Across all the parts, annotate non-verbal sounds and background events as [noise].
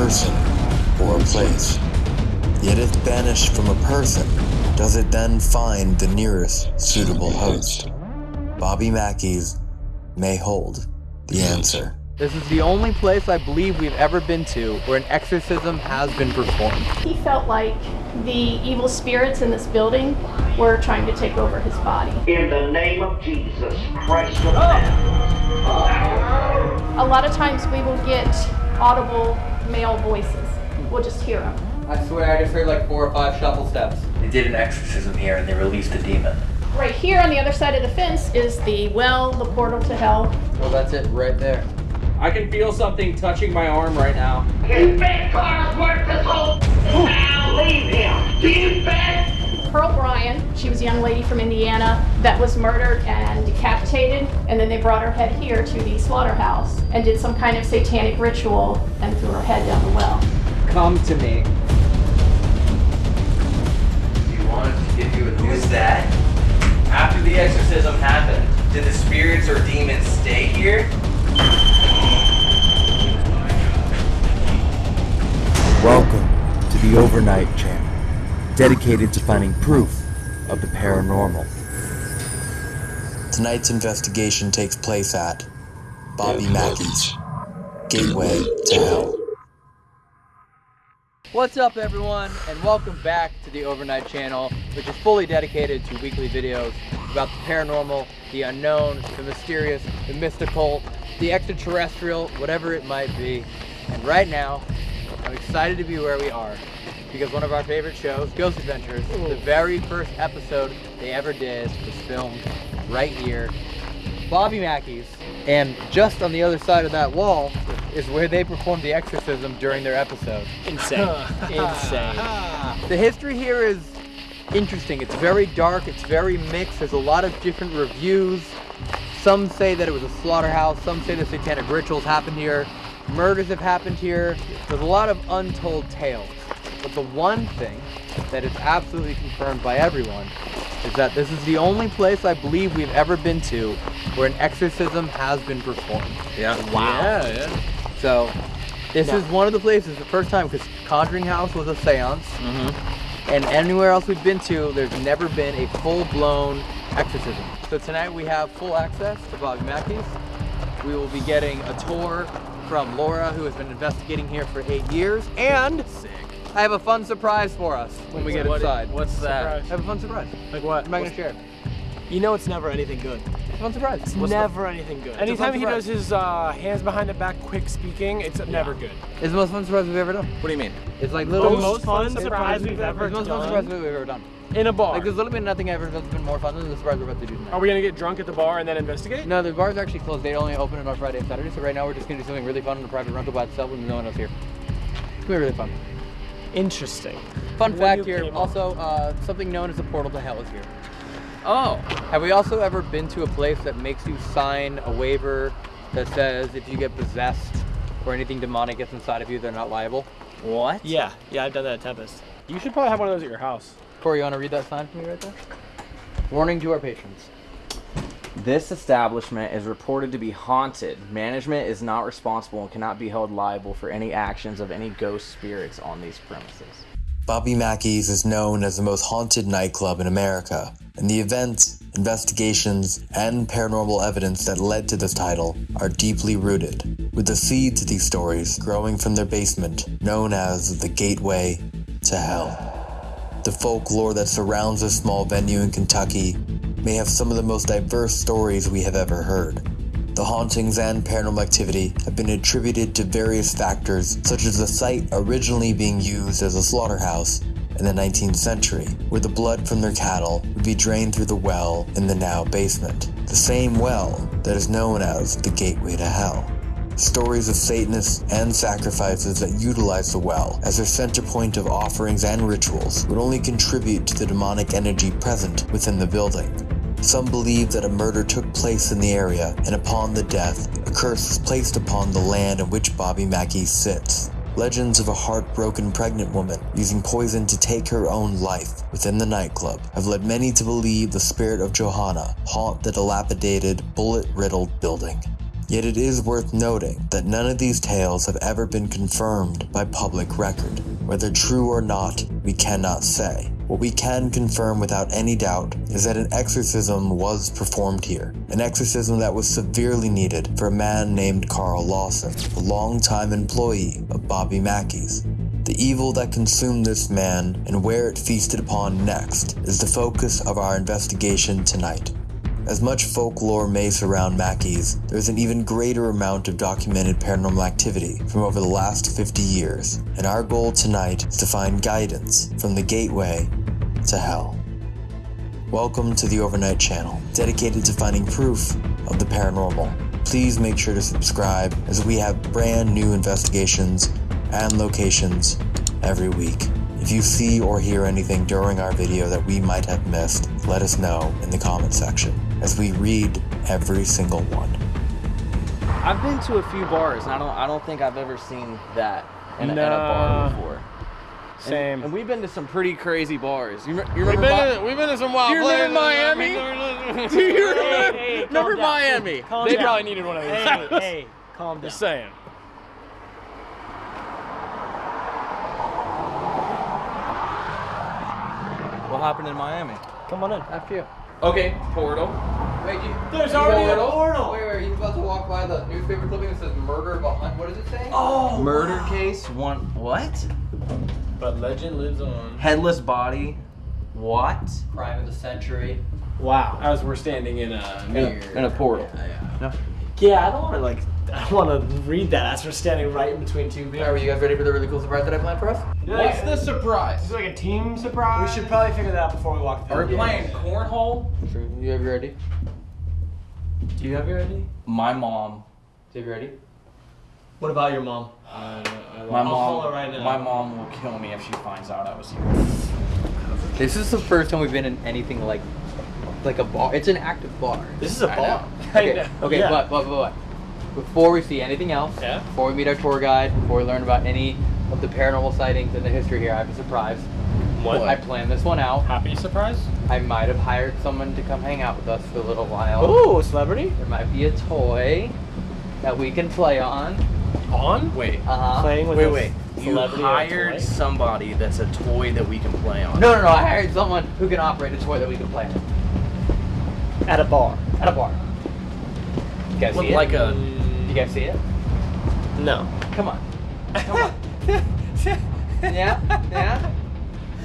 person or a place. Yet if banished from a person, does it then find the nearest suitable host? Bobby Mackey's may hold the answer. This is the only place I believe we've ever been to where an exorcism has been performed. He felt like the evil spirits in this building were trying to take over his body. In the name of Jesus Christ of oh. Nazareth. A lot of times we will get audible male voices. We'll just hear them. I swear I just heard like four or five shuffle steps. They did an exorcism here and they released a demon. Right here on the other side of the fence is the well, the portal to hell. Well, that's it right there. I can feel something touching my arm right now. His big car's worth his whole. Now leave him. Do you bet? Pearl Bryan, she was a young lady from Indiana that was murdered and decapitated, and then they brought her head here to the slaughterhouse and did some kind of satanic ritual and threw her head down the well. Come to me. You wanted to give you a who's that? After the exorcism happened, did the spirits or demons stay here? Welcome to the Overnight Channel, dedicated to finding proof of the paranormal. Tonight's investigation takes place at Bobby Mackey's Gateway to Hell. What's up everyone and welcome back to the Overnight Channel which is fully dedicated to weekly videos about the paranormal, the unknown, the mysterious, the mystical, the extraterrestrial, whatever it might be. And right now, I'm excited to be where we are because one of our favorite shows, Ghost Adventures, the very first episode they ever did was filmed right here, Bobby Mackey's. And just on the other side of that wall is where they performed the exorcism during their episode. Insane. [laughs] Insane. [laughs] The history here is interesting. It's very dark, it's very mixed. There's a lot of different reviews. Some say that it was a slaughterhouse, some say the satanic rituals happened here, murders have happened here. There's a lot of untold tales. But the one thing that is absolutely confirmed by everyone is that this is the only place I believe we've ever been to where an exorcism has been performed. Yeah. Wow. Yeah, yeah. So this No. is one of the places, the first time, because Conjuring House was a seance. Mm-hmm. And anywhere else we've been to, there's never been a full-blown exorcism. So tonight we have full access to Bobby Mackey's. We will be getting a tour from Laura, who has been investigating here for eight years. And I have a fun surprise for us when we get What- inside. What's that? Surprise. I have a fun surprise. Like what? I'm not gonna share. You know it's never anything good. It's fun surprise. It's What's the- never anything good. Anytime fun he does his uh, hands behind the back, quick speaking, it's never good. It's the most fun surprise we've ever done. What do you mean? It's like little... The little. most fun it's- surprise we've it's ever the most fun surprise we've ever done. In a bar. Like there's literally been nothing ever that's been more fun than the surprise we're about to do tonight. Are we gonna get drunk at the bar and then investigate? No, the bar's actually closed. They only open it on Friday and Saturday. So right now we're just gonna do something really fun in a private rental by itself with no one else here. It's gonna be really fun. Interesting. Fun fact here. Also, uh, something known as the portal to hell is here. Oh. Have we also ever been to a place that makes you sign a waiver that says if you get possessed or anything demonic gets inside of you, they're not liable? What? Yeah, yeah, I've done that at Tempest. You should probably have one of those at your house. Corey, you want to read that sign for me right there? Warning to our patrons. This establishment is reported to be haunted. Management is not responsible and cannot be held liable for any actions of any ghost spirits on these premises. Bobby Mackey's is known as the most haunted nightclub in America, and the events, investigations, and paranormal evidence that led to this title are deeply rooted, with the seeds of these stories growing from their basement, known as the Gateway to Hell. The folklore that surrounds this small venue in Kentucky may have some of the most diverse stories we have ever heard. The hauntings and paranormal activity have been attributed to various factors, such as the site originally being used as a slaughterhouse in the 19th century, where the blood from their cattle would be drained through the well in the now basement, the same well that is known as the Gateway to Hell. Stories of Satanists and sacrifices that utilize the well as their center point of offerings and rituals would only contribute to the demonic energy present within the building. Some believe that a murder took place in the area, and upon the death, a curse was placed upon the land in which Bobby Mackey sits. Legends of a heartbroken pregnant woman using poison to take her own life within the nightclub have led many to believe the spirit of Johanna haunt the dilapidated, bullet riddled building. Yet it is worth noting that none of these tales have ever been confirmed by public record. Whether true or not, we cannot say. What we can confirm without any doubt is that an exorcism was performed here. An exorcism that was severely needed for a man named Carl Lawson, a longtime employee of Bobby Mackey's. The evil that consumed this man and where it feasted upon next is the focus of our investigation tonight. As much folklore may surround Mackey's, there's an even greater amount of documented paranormal activity from over the last 50 years, and our goal tonight is to find guidance from the gateway to hell. Welcome to the Overnight Channel, dedicated to finding proof of the paranormal. Please make sure to subscribe as we have brand new investigations and locations every week. If you see or hear anything during our video that we might have missed, let us know in the comment section as we read every single one. I've been to a few bars, and I don't I don't think I've ever seen that in, a, in a bar before. Same. And, we've been to some pretty crazy bars. You, re- you We've remember? been, Mi- in, we've been in some wild Do you remember places. Miami? [laughs] Do you remember, hey, calm remember down. Miami? Calm They down. probably needed one of these. Hey, hey, calm [laughs] down. Just saying. What happened in Miami? Come on in. After you. Okay, portal. Wait, you, There's you already a portal? portal. Wait, wait, you about to walk by the newspaper clipping that says murder behind. What does it say? Oh, Murder case. One. What? But legend lives on. Headless body. What? Crime of the century. wow. As we're standing in a In a, in a portal. Yeah, I don't want to like. I want to read that as we're standing right in between two Are you guys ready for the really cool surprise that I planned for us? What's the surprise? Is it like a team surprise? We should probably figure that out before we walk through. Are we playing cornhole? True. You have your ready? Do you have your ID? My mom. Do you have your ready? What about your mom? I, I, My I'll mom. right. My mom will kill me if she finds out I was here. This is the first time we've been in anything like like a bar. It's an active bar. This is a I bar. know. [laughs] Okay, okay, Yeah. but, but, but, but, before we see anything else, Yeah? before we meet our tour guide, before we learn about any of the paranormal sightings and the history here, I have a surprise. What? I planned this one out. Happy surprise? I might have hired someone to come hang out with us for a little while. Oh, celebrity? There might be a toy that we can play on. On? Wait. Uh-huh. Playing with Wait, wait. You celebrity or a hired somebody that's a toy that we can play on. No, no, no. I hired someone who can operate a toy that we can play on at a bar. at a bar. You guys Look see it? like a. You guys see it? No. Come on. Come on. [laughs] yeah? Yeah?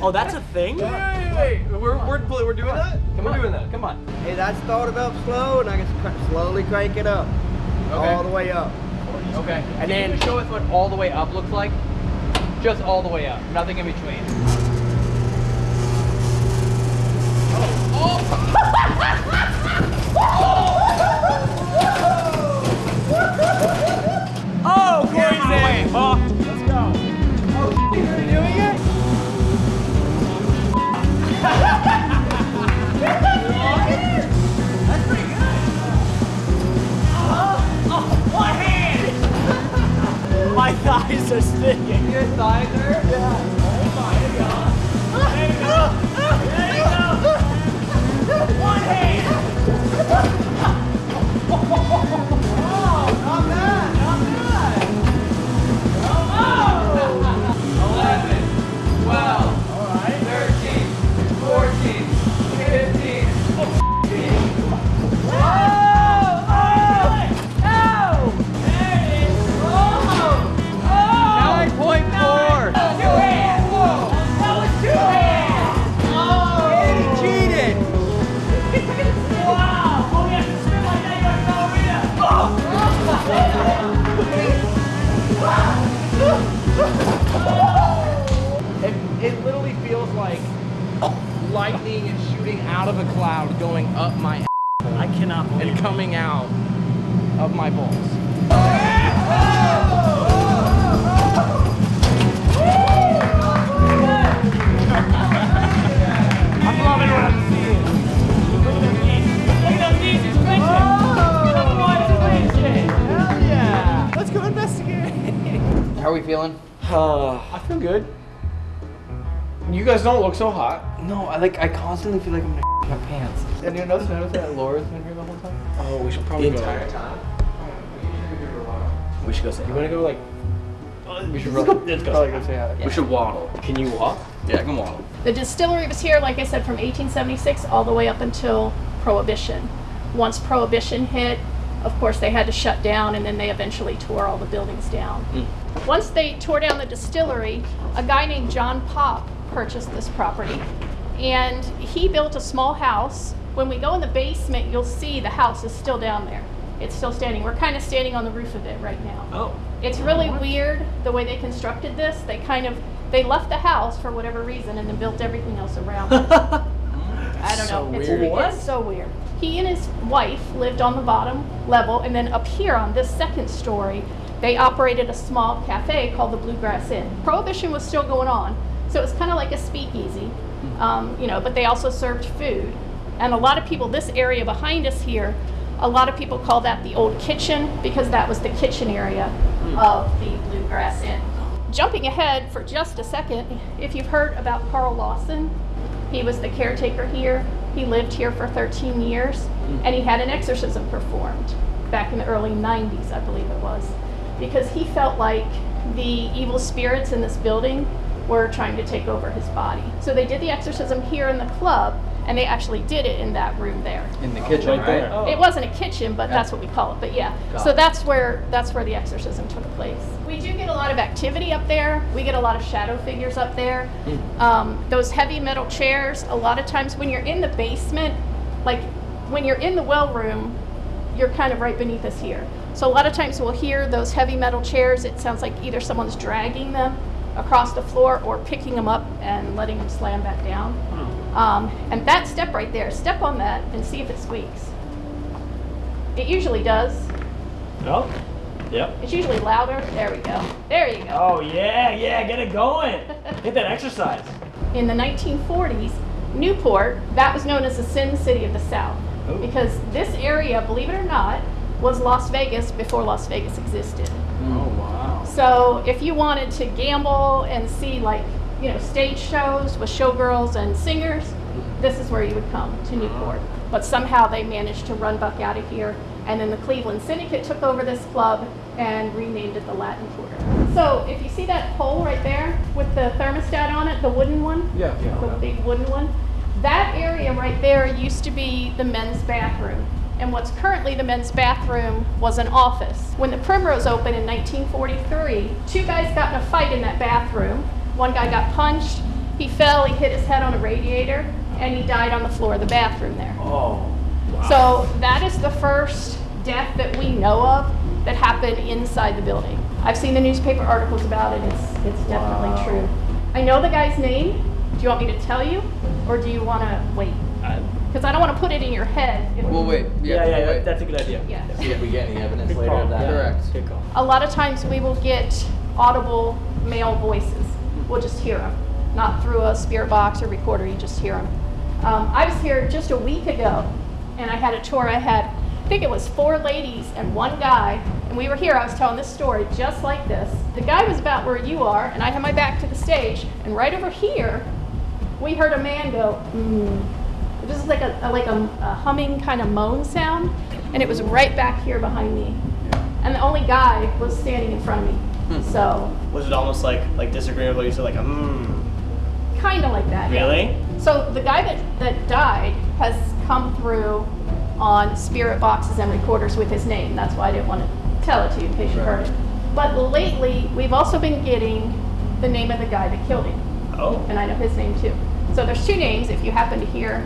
Oh, that's a thing. Wait, wait, wait. We're, we're, we're doing that? Come we're on. doing that. Come on. Hey, that's started up slow, and I can slowly crank it up. All the way up. Okay. And then show us what all the way up looks like. Just all the way up. Nothing in between. Oh, oh. Thighs are sticking. Your thighs are? Eleven, lightning is shooting out of a cloud, going up my I cannot believe and coming out of my balls. I'm loving what I'm seeing. Look at those knees. Look at those knees. He's clenching. Come on, he's. Hell yeah. Let's go investigate. How are we feeling? Uh, [sighs] I feel good. You guys don't look so hot. No, I like. I constantly feel like I'm gonna my pants. And you notice, notice that Laura's been here the whole time. Oh, we should probably The go. entire time. We should go say. You wanna go like? We should Let's run. go- let's go. Probably go say hi. We should waddle. Can you walk? Yeah, I can waddle. The distillery was here, like I said, from 1876 all the way up until Prohibition. Once Prohibition hit, of course, they had to shut down and then they eventually tore all the buildings down. Mm. Once they tore down the distillery, a guy named John Pop purchased this property and he built a small house. When we go in the basement, you'll see the house is still down there. It's still standing. We're kind of standing on the roof of it right now. Oh. It's really weird the way they constructed this. They kind of they left the house for whatever reason and then built everything else around it. [laughs] I don't So know. It's, weird. it's so weird. He and his wife lived on the bottom level, and then up here on this second story, they operated a small cafe called the Bluegrass Inn. Prohibition was still going on, so it was kind of like a speakeasy, mm-hmm. um, you know. But they also served food, and a lot of people. This area behind us here, a lot of people call that the old kitchen because that was the kitchen area mm. of the Bluegrass Inn. Jumping ahead for just a second, if you've heard about Carl Lawson, he was the caretaker here. He lived here for 13 years, mm. and he had an exorcism performed back in the early 90s, I believe it was, because he felt like the evil spirits in this building were trying to take over his body. So they did the exorcism here in the club, and they actually did it in that room there. In the kitchen, Right right? there. Oh. It wasn't a kitchen, but that's what we call it. But yeah, Got so that's where that's where the exorcism took place. We do get a lot of activity up there. We get a lot of shadow figures up there. Um, those heavy metal chairs. A lot of times when you're in the basement, like when you're in the well room, you're kind of right beneath us here. So a lot of times we'll hear those heavy metal chairs. It sounds like either someone's dragging them across the floor or picking them up and letting them slam back down. Um, and that step right there, step on that and see if it squeaks. It usually does. Oh. Yep. It's usually louder. There we go. There you go. Oh yeah, yeah, get it going. [laughs] Get that exercise. In the 1940s, Newport, that was known as the Sin City of the South. Oh. Because this area, believe it or not, was Las Vegas before Las Vegas existed. Oh wow. So if you wanted to gamble and see like, you know, stage shows with showgirls and singers, mm-hmm. this is where you would come to Newport. But somehow they managed to run Buck out of here, and then the Cleveland Syndicate took over this club and renamed it the Latin Quarter. So if you see that pole right there with the thermostat on it, the wooden one, Yeah, yeah. the big wooden one, that area right there used to be the men's bathroom. And what's currently the men's bathroom was an office. When the Primrose opened in 1943, two guys got in a fight in that bathroom. One guy got punched, he fell, he hit his head on a radiator, and he died on the floor of the bathroom there. Oh. wow. So that is the first death that we know of that happened inside the building. I've seen the newspaper articles about it. It's it's definitely Wow. true. I know the guy's name. Do you want me to tell you, or do you want to wait? I- Because I don't want to put it in your head. If- We'll wait. Yeah, Yeah, yeah, we'll wait. that's a good idea. Yeah. See if we get any evidence Good later call. of that. Correct. Good call. A lot of times we will get audible male voices. We'll just hear them, not through a spirit box or recorder. You just hear them. Um, I was here just a week ago, and I had a tour. I had, I think it was four ladies and one guy, and we were here. I was telling this story just like this. The guy was about where you are, and I had my back to the stage, and right over here, we heard a man go, mm. It was like a, a- like a, a humming kind of moan sound, and it was right back here behind me. And the only guy was standing in front of me. Hmm. So, Was it almost like like disagreeable? You said like, mmm. kind of like that. yeah. Really? So the guy that, that died has come through on spirit boxes and recorders with his name. That's why I didn't want to tell it to you in case you heard it. But lately, we've also been getting the name of the guy that killed him, Oh. and I know his name too. So there's two names. If you happen to hear,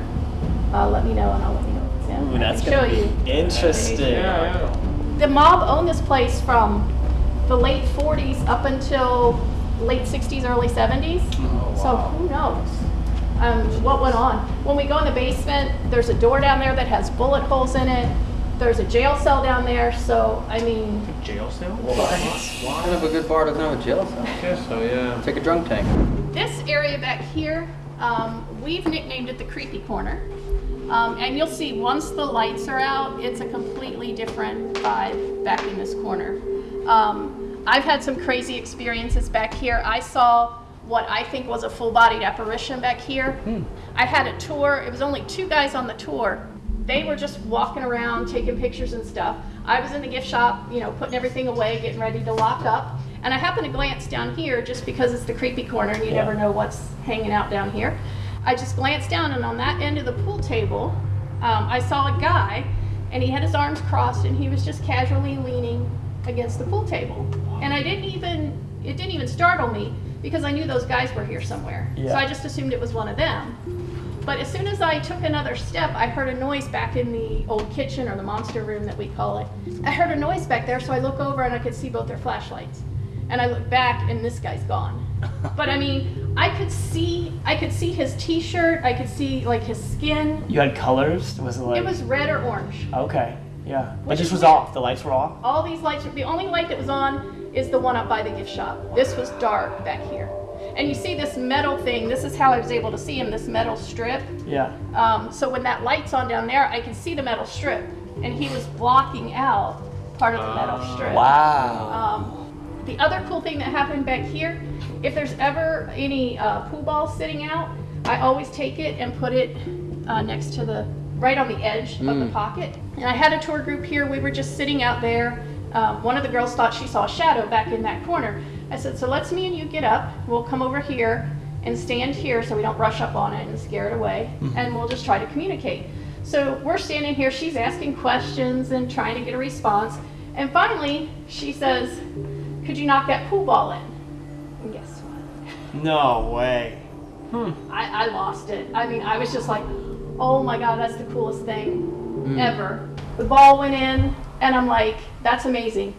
uh, let me know, and I'll let you know. What's in. Ooh, that's gonna show be you. interesting. The mob owned this place from the late 40s up until late 60s, early 70s. So who knows um, what went on? When we go in the basement, there's a door down there that has bullet holes in it. There's a jail cell down there. So I mean, Jail cell? What? Kind of a good bar doesn't have a jail cell. I guess so, yeah. Take a drunk tank. this area back here, um, we've nicknamed it the creepy corner. Um, and you'll see once the lights are out, it's a completely different vibe back in this corner. Um, I've had some crazy experiences back here. I saw what I think was a full bodied apparition back here. I had a tour, it was only two guys on the tour. They were just walking around taking pictures and stuff. I was in the gift shop, you know, putting everything away, getting ready to lock up. And I happened to glance down here just because it's the creepy corner and you Yeah. never know what's hanging out down here. I just glanced down and on that end of the pool table, um, I saw a guy and he had his arms crossed and he was just casually leaning against the pool table. And I didn't even, it didn't even startle me because I knew those guys were here somewhere. Yeah. So I just assumed it was one of them. But as soon as I took another step, I heard a noise back in the old kitchen or the monster room that we call it. I heard a noise back there, so I look over and I could see both their flashlights. And I look back and this guy's gone. But I mean, I could see I could see his t-shirt, I could see like his skin. You had colors? Was it like? It was red or orange. Okay. Yeah. But Which this is was weird. off. The lights were off. All these lights, the only light that was on is the one up by the gift shop. This was dark back here. And you see this metal thing, this is how I was able to see him, this metal strip. Yeah. Um, so when that light's on down there, I can see the metal strip. And he was blocking out part of the metal strip. Wow. Um, the other cool thing that happened back here, if there's ever any uh, pool balls sitting out, I always take it and put it uh, next to the, right on the edge of the pocket. And I had a tour group here. We were just sitting out there. Um, one of the girls thought she saw a shadow back in that corner. I said, so let's me and you get up. We'll come over here and stand here so we don't rush up on it and scare it away. And we'll just try to communicate. So we're standing here. She's asking questions and trying to get a response. And finally, she says, could you knock that pool ball in? And guess what? No way. Hmm. I, I lost it. I mean, I was just like, oh my God, that's the coolest thing hmm. ever. The ball went in, and I'm like, that's amazing.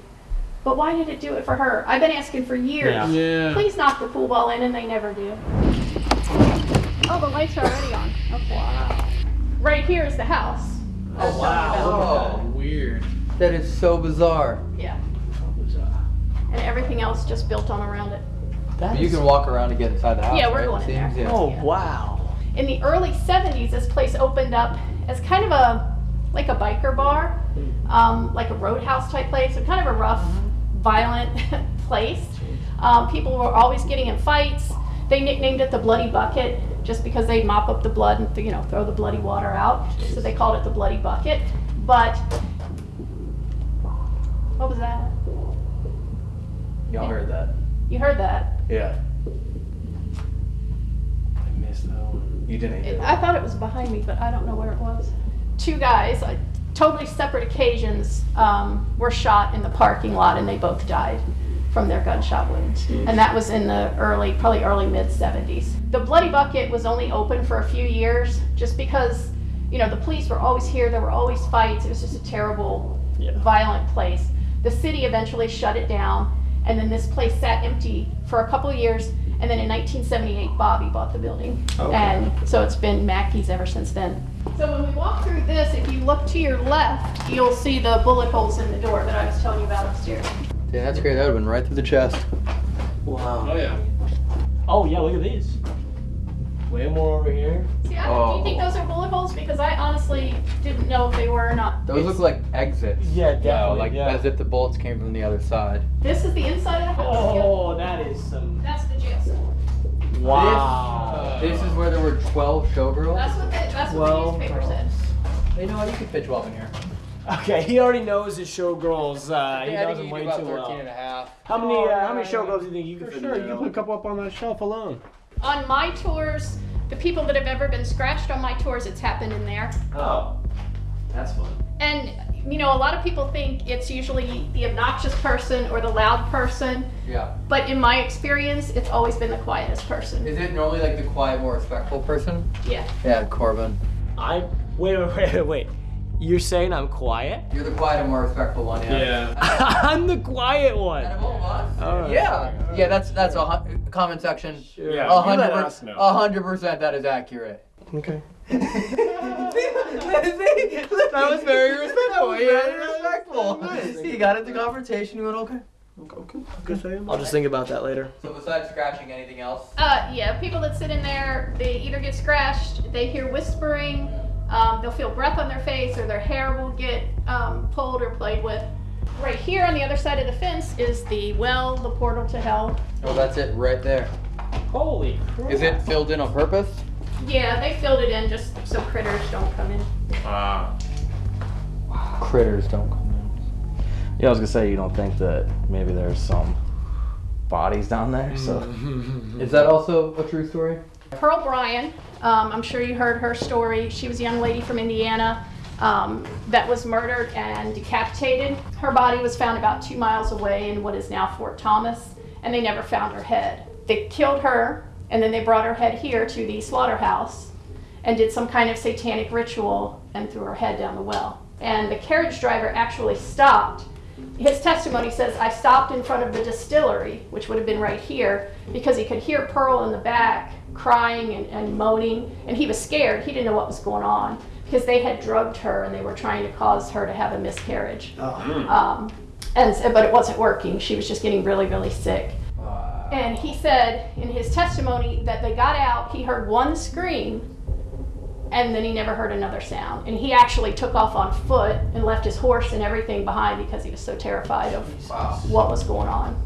But why did it do it for her? I've been asking for years. Yeah. Yeah. Please knock the pool ball in, and they never do. Oh, the lights are already on. Oh, okay. Right here is the house. Oh wow. Oh, Weird. that is so bizarre. Yeah. And everything else just built on around it. That You is- can walk around to get inside the house. Yeah, we're right? going in there. yeah. Oh Yeah. wow. in the early 70s this place opened up as kind of a like a biker bar um, like a roadhouse type place so kind of a rough violent [laughs] place um, people were always getting in fights they nicknamed it the bloody bucket just because they'd mop up the blood and you know throw the bloody water out so they called it the bloody bucket but what was that Y'all heard that? you heard that Yeah. I missed that one. You didn't hear It- it. I thought it was behind me, but I don't know where it was. Two guys, uh, totally separate occasions, um, were shot in the parking lot, and they both died from their gunshot wounds. And that was in the early, probably early mid 70s. The Bloody Bucket was only open for a few years, just because, you know, the police were always here. There were always fights. It was just a terrible, Yeah. violent place. The city eventually shut it down, and then this place sat empty for a couple of years. And then in 1978, Bobby bought the building, and so it's been Mackey's ever since then. So when we walk through this, if you look to your left, you'll see the bullet holes in the door that I was telling you about upstairs. Yeah, that's great. That would have been right through the chest. Wow. Oh yeah. Oh yeah. Look at these. Way more over here. See, I, do you think those are bullet holes? Because I honestly didn't know if they were or not. Those look like exits. Yeah, You know, like yeah. as if the bullets came from the other side. This is the inside of the house. Yep. Oh, that is some. That's the jail cell. Wow. This is where there were 12 showgirls. That's what the, that's what Well, the newspaper said. You know what? You could fit 12 in here. Okay, he already knows his showgirls. Uh, he Yeah, I knows them way too 13 well. and a half. How many? Uh, how many showgirls do you think you could For fit sure, you there? can put a couple up on that shelf alone. On my tours, the people that have ever been scratched on my tours, it's happened in there. Oh, that's fun. And you know, a lot of people think it's usually the obnoxious person or the loud person, Yeah. but in my experience, it's always been the quietest person. Is it normally like the quiet, more respectful person? Yeah. Yeah, Corbin. I wait, wait, wait, wait, wait. You're saying I'm quiet? You're the quiet and more respectful one, yeah. [laughs] I'm the quiet one. Out of all of us? All right. Yeah. Yeah, that's that's a hun- comment section. Yeah, A you hundred let per- us know. a hundred percent that is accurate. Okay. [laughs] [laughs] that was very respectful. Yeah, respectful. Nice. He got into confrontation. You went okay. Okay. Good say I'll just think about that later. So besides scratching, anything else? Uh, yeah, people that sit in there, they either get scratched, they hear whispering, um, they'll feel breath on their face, or their hair will get um, pulled or played with. Right here on the other side of the fence is the well, the portal to hell. Oh, that's it right there. Holy crap. Is it filled in on purpose? Yeah, they filled it in just so critters don't come in. Ah. Critters don't come in. Yeah, I was gonna say you don't think that maybe there's some bodies down there. So [laughs] Is that also a true story? Pearl Bryan, um, I'm sure you heard her story. She was a young lady from Indiana um, that was murdered and decapitated. Her body was found about two miles away in what is now Fort Thomas, and they never found her head. They killed her, and then they brought her head here to the slaughterhouse and did some kind of satanic ritual and threw her head down the well. And the carriage driver actually stopped his testimony says I stopped in front of the distillery, which would have been right here, because he could hear Pearl in the back crying and, and moaning, and he was scared. He didn't know what was going on because they had drugged her and they were trying to cause her to have a miscarriage. Um, and but it wasn't working. She was just getting really, really sick. Wow. And he said in his testimony that they got out. He heard one scream and then he never heard another sound. And he actually took off on foot and left his horse and everything behind because he was so terrified of what was going on.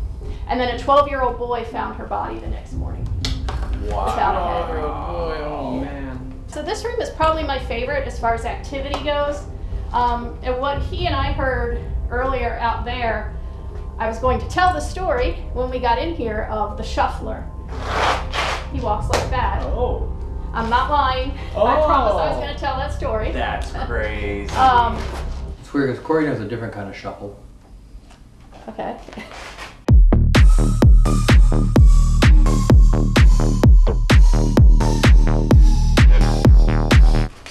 And then a 12 year old boy found her body the next morning. Without a head. boy, oh man. So this room is probably my favorite as far as activity goes. Um, and what he and I heard earlier out there, I was going to tell the story when we got in here of the shuffler. He walks like that. Oh. I'm not lying. Oh. I promised I was going to tell that story. that's crazy. [laughs] Um, It's weird because Corey knows a different kind of shuffle. okay.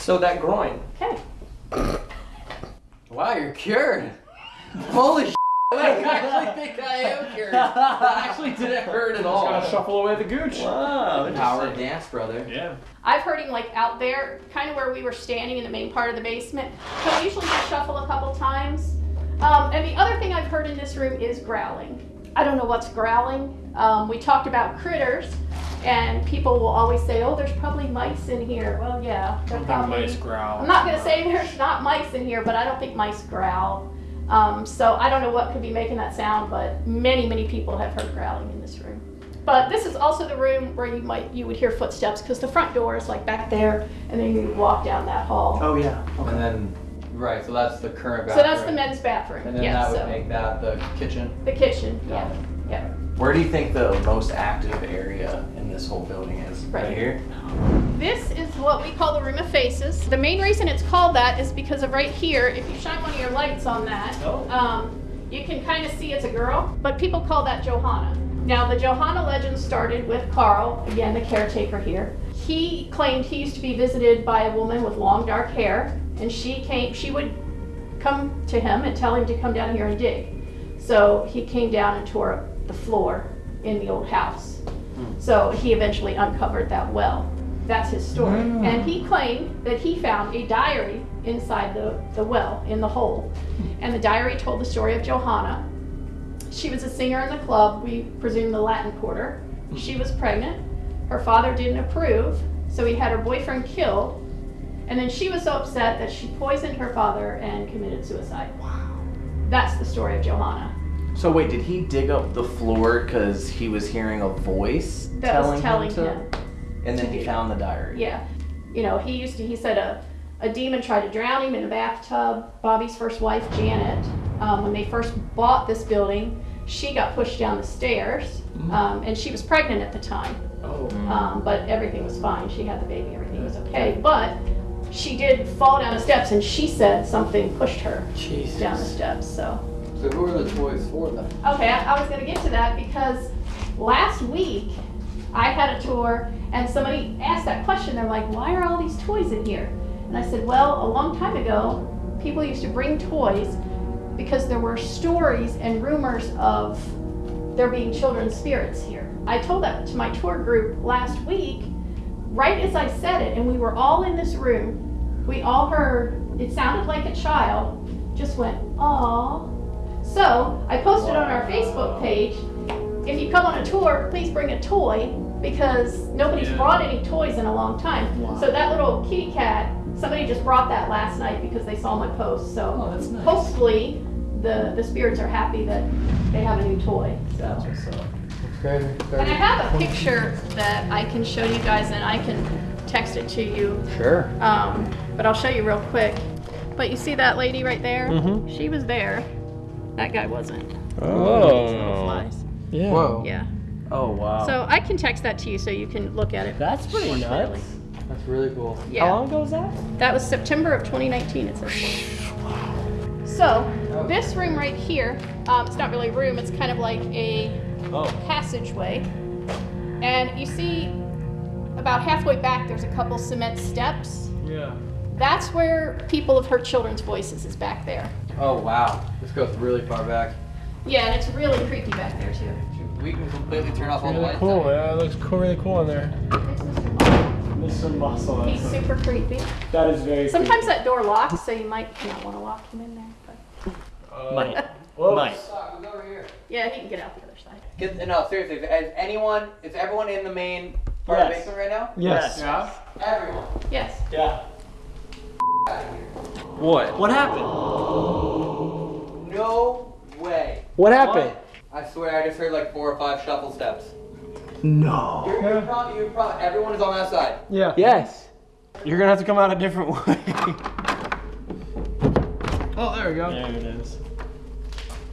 So that groin. Okay. Wow, you're cured. Holy sh! [laughs] I actually think I am cured. That actually didn't hurt at all. Gotta shuffle away the gooch. Wow. Power of dance, brother. Yeah. I've heard him like out there, kind of where we were standing in the main part of the basement. He'll usually just shuffle a couple times. Um, and the other thing I've heard in this room is growling. I don't know what's growling. Um, we talked about critters, and people will always say, "Oh, there's probably mice in here." Well, yeah, there Sometimes probably. mice growl. I'm not gonna say there's not mice in here, but I don't think mice growl. Um, so I don't know what could be making that sound, but many, many people have heard growling in this room. But this is also the room where you might you would hear footsteps because the front door is like back there, and then you walk down that hall. Oh yeah. And then, right, so that's the current bathroom. so that's the men's bathroom. And then yeah, that would so make that the kitchen. the kitchen. Yeah, yeah. Where do you think the most active area in this whole building is? Right here. This is what we call the room of faces. The main reason it's called that is because of right here. If you shine one of your lights on that, Oh. um, you can kind of see it's a girl, but people call that Johanna. Now, the Johanna legend started with Carl, again, the caretaker here. He claimed he used to be visited by a woman with long dark hair, and she came, she would come to him and tell him to come down here and dig. So he came down and tore up the floor in the old house. So he eventually uncovered that well. That's his story. Ah. And he claimed that he found a diary inside the, the well, in the hole. And the diary told the story of Johanna. She was a singer in the club, we presume the Latin Quarter. She was pregnant. Her father didn't approve, so he had her boyfriend killed. And then she was so upset that she poisoned her father and committed suicide. Wow. That's the story of Johanna. So wait, did he dig up the floor because he was hearing a voice That telling, was telling him to? him. And then to he found the diary. Yeah. You know, he used to, he said a, a demon tried to drown him in a bathtub. Bobby's first wife, Janet, um, when they first bought this building, she got pushed down the stairs. Um, and she was pregnant at the time. Oh. Um, but everything was fine. She had the baby, everything was okay. But she did fall down the steps and she said something pushed her Jesus. down the steps. So. So who are the toys for then? Okay, I, I was gonna get to that because last week I had a tour and somebody asked that question. They're like, why are all these toys in here? And I said, well, a long time ago, people used to bring toys because there were stories and rumors of there being children's spirits here. I told that to my tour group last week, right as I said it, and we were all in this room. We all heard, it sounded like a child just went, aww. So I posted on our Facebook page, if you come on a tour, please bring a toy because nobody's Yeah. brought any toys in a long time. So that little kitty cat, somebody just brought that last night because they saw my post. So Oh, that's nice. hopefully the, the spirits are happy that they have a new toy. So. Okay. And I have a picture that I can show you guys and I can text it to you. Sure. Um, but I'll show you real quick. But you see that lady right there? Mm -hmm. She was there That guy wasn't. Oh. Nice. Yeah. Whoa. Yeah. Oh wow. So I can text that to you so you can look at it. That's pretty more nuts. clearly. That's really cool. Yeah. How long ago was that? That was September of 2019, it says. So, this room right here, um, it's not really a room, it's kind of like a Oh. passageway. And you see about halfway back, there's a couple cement steps. Yeah. That's where people have heard children's voices, is back there. Oh wow. This goes really far back. Yeah, and it's really creepy back there, too. We can completely turn off all the Really lights. cool. Yeah, it looks cool, really cool in there. Mr. Mr. Muscle. Muscle. He's super creepy. That is very Sometimes that door locks, so you might not want to lock him in there. But Uh, Might. whoops. Might. Stop, who's over here? yeah, he can get out the other side. Get, no, seriously. Is anyone? Is everyone in the main part of the basement right now? Yes. Yeah. Everyone. Yes. Yeah. What? What happened? No way. What happened? I swear, I just heard like four or five shuffle steps. No. You're, you're probably, you're probably, everyone is on that side. Yeah. Yes. You're gonna have to come out a different way. [laughs] oh, there we go. There it is.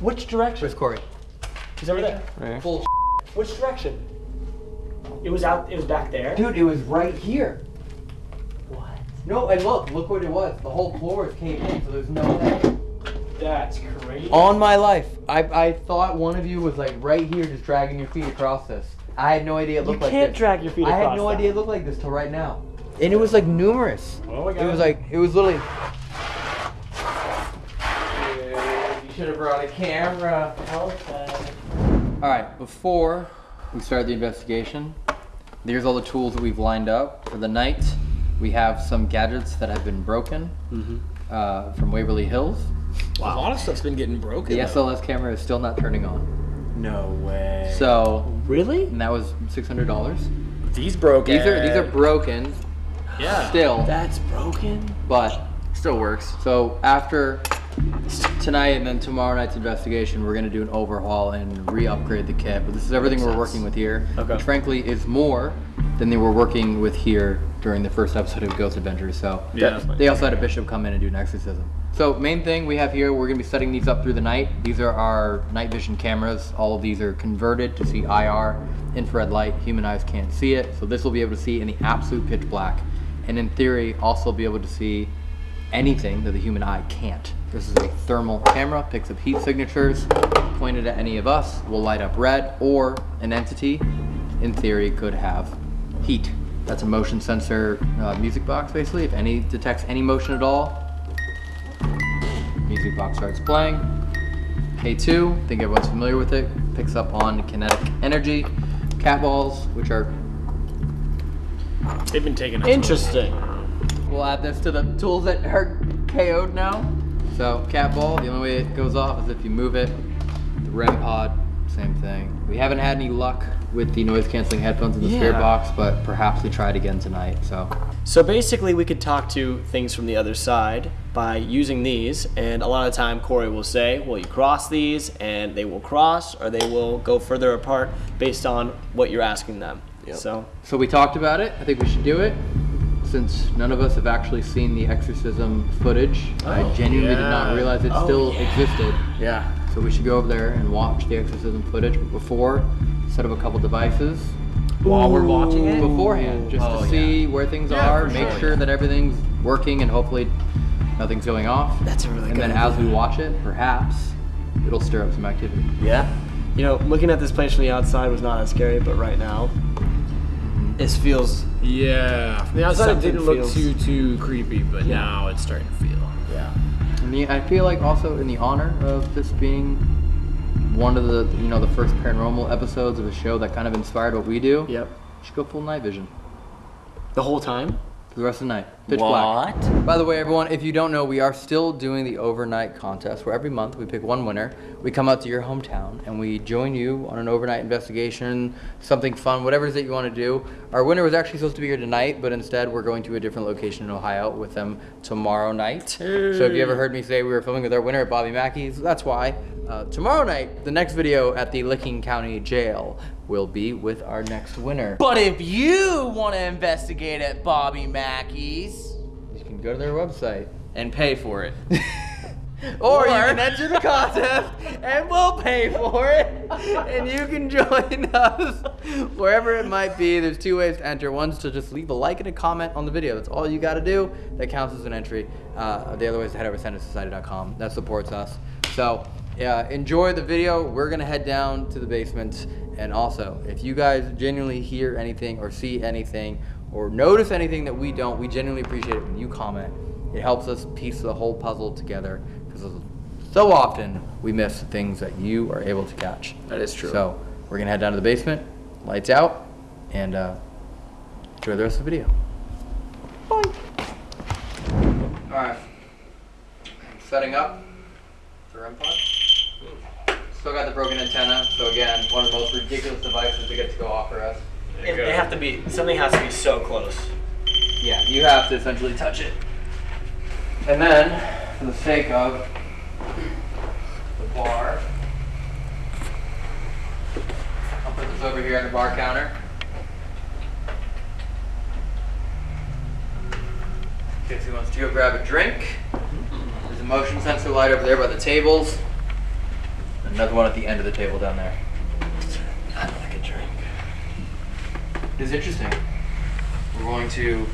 Which direction? Where's Corey? He's over there. Right. Full Which direction? It was out. It was back there. Dude, it was right here. What? No, and look, look what it was. The whole floor is caved in, so there's no way. That's crazy. On my life, I, I thought one of you was like right here, just dragging your feet across this. I had no idea it looked like this. You can't drag your feet across I had no that. idea it looked like this till right now. And it was like numerous. Oh my god. It was like it was literally. You should have brought a camera. Okay. All right, before we start the investigation, there's all the tools that we've lined up for the night. We have some gadgets that have been broken uh, from Waverly Hills. Wow. A lot of stuff's been getting broken. The though. SLS camera is still not turning on. No way. So, really? and that was six hundred dollars. These broken. These are these are broken Yeah. still, That's broken. but Still works. so after tonight and then tomorrow night's investigation, we're gonna do an overhaul and re-upgrade the kit. But this is everything Makes we're sense. working with here, Okay. which frankly is more than they were working with here during the first episode of Ghost Adventures. So Yeah, fine. they also had a bishop come in and do an exorcism. So main thing we have here, we're gonna be setting these up through the night. These are our night vision cameras. All of these are converted to see IR, infrared light. Human eyes can't see it, so this will be able to see in the absolute pitch black, and in theory also be able to see anything that the human eye can't. This is a thermal camera, picks up heat signatures, pointed at any of us will light up red, or an entity, in theory, could have heat. That's a motion sensor uh, music box, basically. If any detects any motion at all, music box starts playing. K2, think everyone's familiar with it, picks up on kinetic energy. Cat balls, which are, They've been taking us. Interesting. we'll add this to the tools that are KO'd now. So cat ball, the only way it goes off is if you move it. The REM pod, same thing. We haven't had any luck with the noise canceling headphones in the spirit Yeah. box, but perhaps we try it again tonight. So So basically, we could talk to things from the other side by using these, and a lot of time, Corey will say, "Well, you cross these, and they will cross, or they will go further apart based on what you're asking them." So So we talked about it. I think we should do it. Since none of us have actually seen the exorcism footage, I oh, genuinely did not realize it Oh, still yeah. existed. Yeah. So we should go over there and watch the exorcism footage. But before, set up a couple devices While we're watching it. beforehand, just Oh, to see where things Yeah, are, make sure, sure yeah. that everything's working, and hopefully nothing's going off. That's a really And good And then as we watch it, perhaps it'll stir up some activity. yeah, you know, looking at this place from the outside was not as scary, but right now, this feels Yeah. From the outside, it didn't look too too creepy, but now it's starting to feel. yeah. And the, I feel like also in the honor of this being one of the you know the first paranormal episodes of a show that kind of inspired what we do. Yep. Should go full night vision The whole time. for the rest of the night. Pitch black. By the way, everyone, if you don't know, we are still doing the overnight contest where every month we pick one winner. We come out to your hometown and we join you on an overnight investigation, something fun, whatever it is that you want to do. Our winner was actually supposed to be here tonight, but instead we're going to a different location in Ohio with them tomorrow night. So if you ever heard me say we were filming with our winner at Bobby Mackey's, that's why. Uh, tomorrow night, the next video at the Licking County Jail will be with our next winner. But if you want to investigate at Bobby Mackey's go to their website. and pay for it, [laughs] Or, you can enter the contest and we'll pay for it. And you can join [laughs] us wherever it might be. There's two ways to enter. One's to just leave a like and a comment on the video. That's all you got to do. That counts as an entry. Uh, the other way is to head over to senditsociety.com. That supports us. So yeah, enjoy the video. We're going to head down to the basement. And also, if you guys genuinely hear anything or see anything or notice anything that we don't, we genuinely appreciate it when you comment. It helps us piece the whole puzzle together because so often we miss things that you are able to catch. That is true. So we're gonna head down to the basement, lights out, and uh, enjoy the rest of the video. Bye. All right. Setting up the REM pod. Still got the broken antenna. So again, one of the most ridiculous devices to get to go off for us. They have to be, something has to be so close. Yeah, you have to essentially touch it. And then, for the sake of the bar, I'll put this over here on the bar counter. In case he wants to go grab a drink. There's a motion sensor light over there by the tables. Another one at the end of the table down there. I'd like a drink. It is interesting. We're going to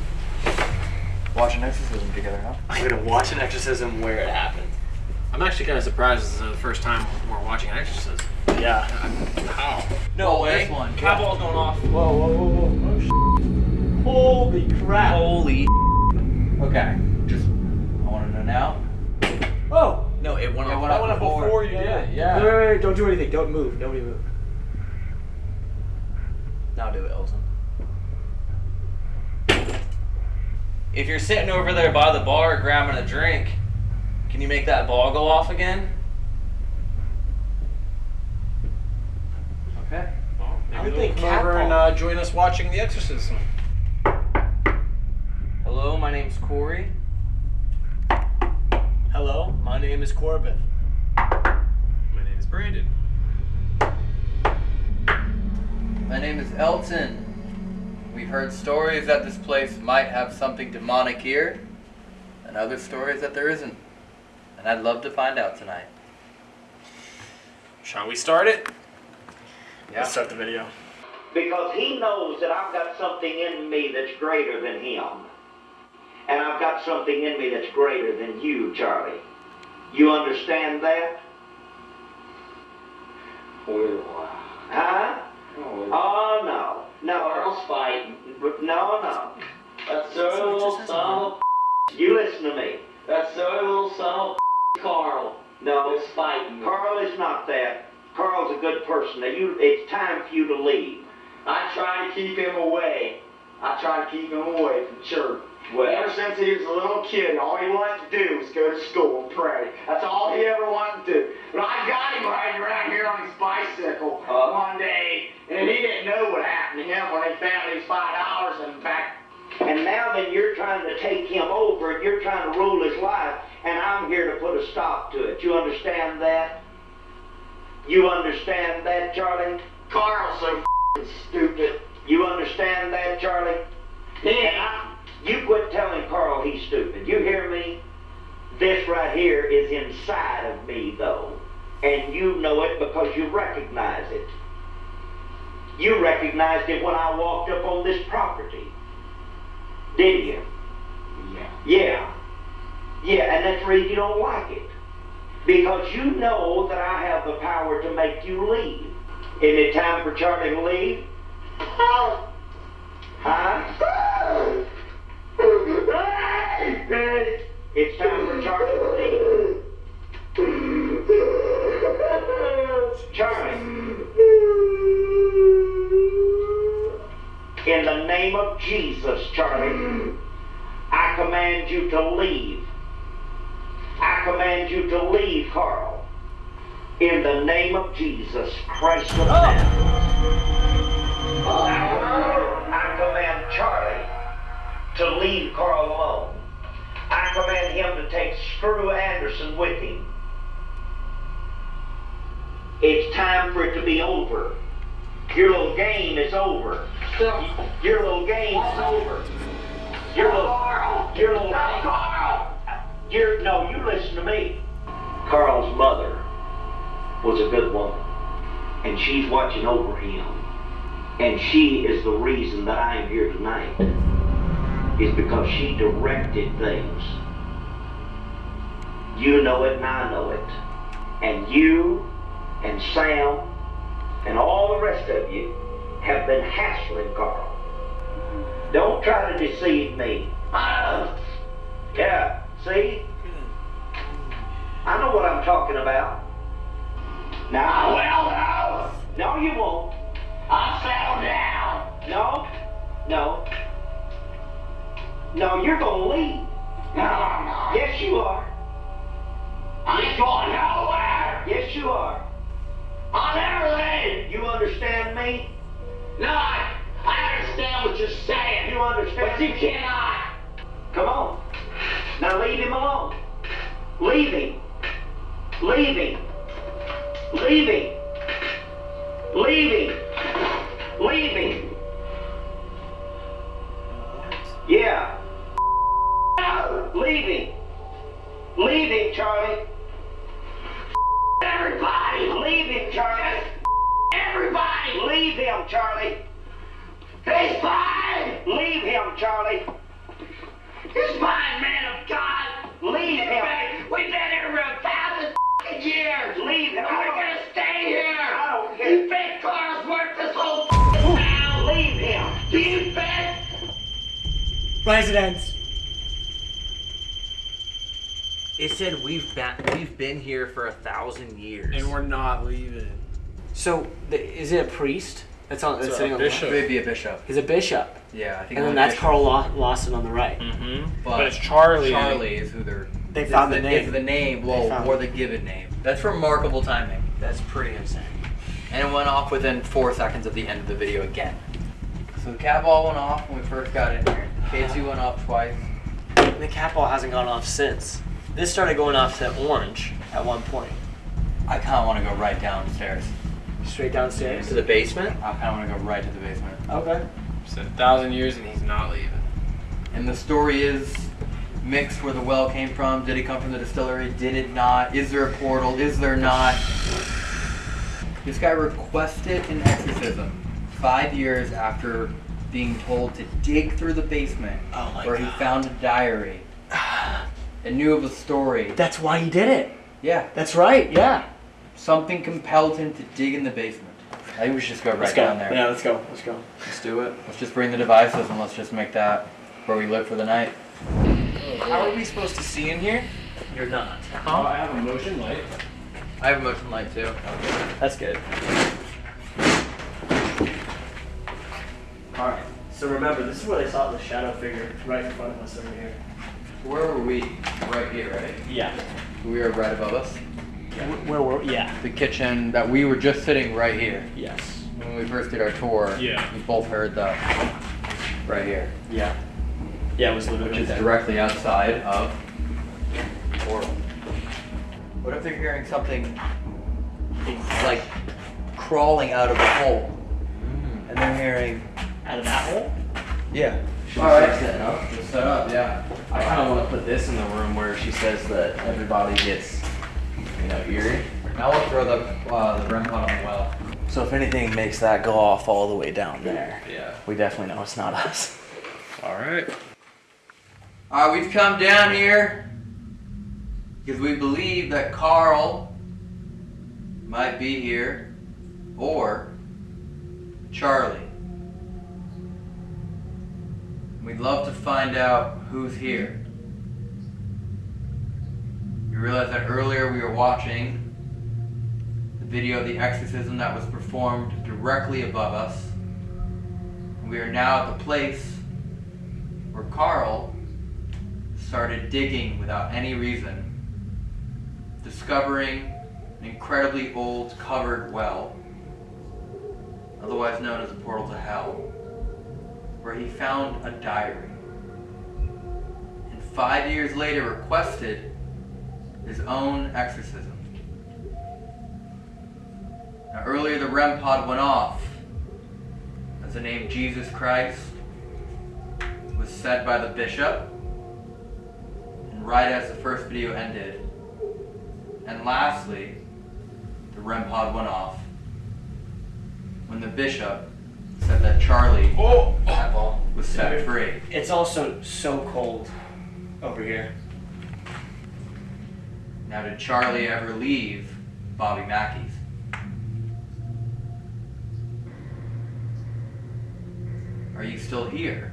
watch an exorcism together, huh? I'm gonna watch an exorcism where it happened. I'm actually kind of surprised this is the first time we're watching an exorcism. Yeah. How? No Oh, way. this one. Catball's going off. Whoa, whoa, whoa, whoa. Oh, Holy crap. Holy. Okay. Just, I want to know now. Oh. No, it went It off. went That went up before you did it. Yeah. Wait, wait, wait, don't do anything. Don't move. Nobody move. Now do it, Elton. If you're sitting over there by the bar grabbing a drink, can you make that ball go off again? Okay. Maybe I would they'll think come over Catball- and uh, join us watching The Exorcism. Hello, my name's Corey. Hello, my name is Corbin. My name is Brandon. My name is Elton. We've heard stories that this place might have something demonic here, and other stories that there isn't. And I'd love to find out tonight. Shall we start it? Let's start the video. Because he knows that I've got something in me that's greater than him. And I've got something in me that's greater than you, Charlie. You understand that? Huh? Oh, no. No. Earl's fighting. No, no. That silly little son of You listen to me. That's little son of Carl. No. Is fighting. Carl is not that. Carl's a good person. Now you, it's time for you to leave. I try to keep him away. I try to keep him away from church. Well, ever since he was a little kid, all he wanted to do was go to school and pray. That's all he ever wanted to do. But I got him riding around here on his bicycle uh-huh. one day, and he didn't know what happened to him when he found his five dollars in back. And now then you're trying to take him over, and you're trying to rule his life, and I'm here to put a stop to it. You understand that? You understand that, Charlie? Carl's so f***ing stupid. You understand that, Charlie? Yeah. You quit telling Carl he's stupid. You hear me? This right here is inside of me, though. And you know it because you recognize it. You recognized it when I walked up on this property. Did you? Yeah. Yeah. Yeah, and that's the reason you don't like it. Because you know that I have the power to make you leave. Isn't it time for Charlie to leave? Oh. Huh? Oh. It's time for Charlie to. Charlie. In the name of Jesus, Charlie, I command you to leave. I command you to leave, Carl. In the name of Jesus Christ of oh. Nazareth. I command Charlie to leave Carl alone. I command him to take Screw Anderson with him. It's time for it to be over. Your little game is over. Your little game is over. Your little, your little, your, no, you listen to me. Carl's mother was a good woman, and she's watching over him. And she is the reason that I am here tonight, is because she directed things. You know it and I know it. And you and Sam and all the rest of you have been hassling Carl. Don't try to deceive me. Uh, yeah, see? I know what I'm talking about. Now, well, no. No, you won't. I'll settle down. No, no. No, you're gonna leave. No, I'm not. Yes, you are. I ain't going nowhere. Yes, you are. I'll never leave. You understand me? No, I, I understand what you're saying. You understand? But you cannot. Come on. Now leave him alone. Leave him. Leave him. Leave him. Leave him. Leave him. Yeah. Leave him. Leave Charlie. Everybody. Leave him, Charlie. Everybody. Leave him, Charlie. He's fine. Leave him, Charlie. He's fine, man of God. Leave him. We've been here for a thousand years. Leave him. We're gonna stay here. I don't care. You think Carl's worth this whole town? Leave him. Do you think? Residents. It said we've been we've been here for a thousand years. And we're not leaving. So, the, is it a priest? That's on. That's It's a sitting on the bishop. left? Maybe a bishop. He's a bishop. Yeah, I think. And then that's bishop. Carl Law- Lawson on the right. Mm-hmm. But it's Charlie. Charlie is who they're. They is found the Is name. the name, well, found or the given name. That's remarkable timing. That's pretty insane. And it went off within four seconds of the end of the video again. So the cat ball went off when we first got in here. K2 went off twice. And the cat ball hasn't gone off since. This started going off to orange at one point. I kind of want to go right downstairs. Straight downstairs. To the basement? I kind of want to go right to the basement. Okay. It's a thousand years and he's not leaving. And the story is mixed where the well came from. Did it come from the distillery? Did it not? Is there a portal? Is there not? This guy requested an exorcism five years after being told to dig through the basement Oh where God. he found a diary and knew of a story. That's why he did it. Yeah, That's right. Yeah. something compelled him to dig in the basement. I think we should just go right let's go. down there. Yeah, let's go. Let's go. Let's do it. Let's just bring the devices and let's just make that where we live for the night. How are we supposed to see in here? You're not. Oh, I have a motion light. I have a motion light too. That's good. All right. So remember, this is where they saw the shadow figure right in front of us over here. Where were we? Right here, right? Yeah. We were right above us. Where were? Yeah. The kitchen that we were just sitting right here. Yes. When we first did our tour, Yeah. we both heard the right here, Yeah. Yeah, it was which literally is there. directly outside of portal. What if they're hearing something like crawling out of the hole? Mm. And they're hearing, out of that hole. yeah. Should All we setting up? Just set up, yeah. I kind of want to put this in the room where she says that everybody gets, you know, eerie. Now we'll throw the uh, the REM pod on the well. So if anything makes that go off all the way down there, Yeah. we definitely know it's not us. [laughs] All right. All right, we've come down here because we believe that Carl might be here, or Charlie. We'd love to find out who's here. You realize that earlier we were watching the video of the exorcism that was performed directly above us. We are now at the place where Carl started digging without any reason, discovering an incredibly old covered well, otherwise known as the portal to hell, where he found a diary. And five years later requested his own exorcism. Now earlier the REM pod went off as the name Jesus Christ was said by the bishop. And right as the first video ended, And lastly, the REM pod went off when the bishop said that Charlie Oh, oh. was set free. It's also so cold over here. Now, did Charlie ever leave Bobby Mackey's? Are you still here?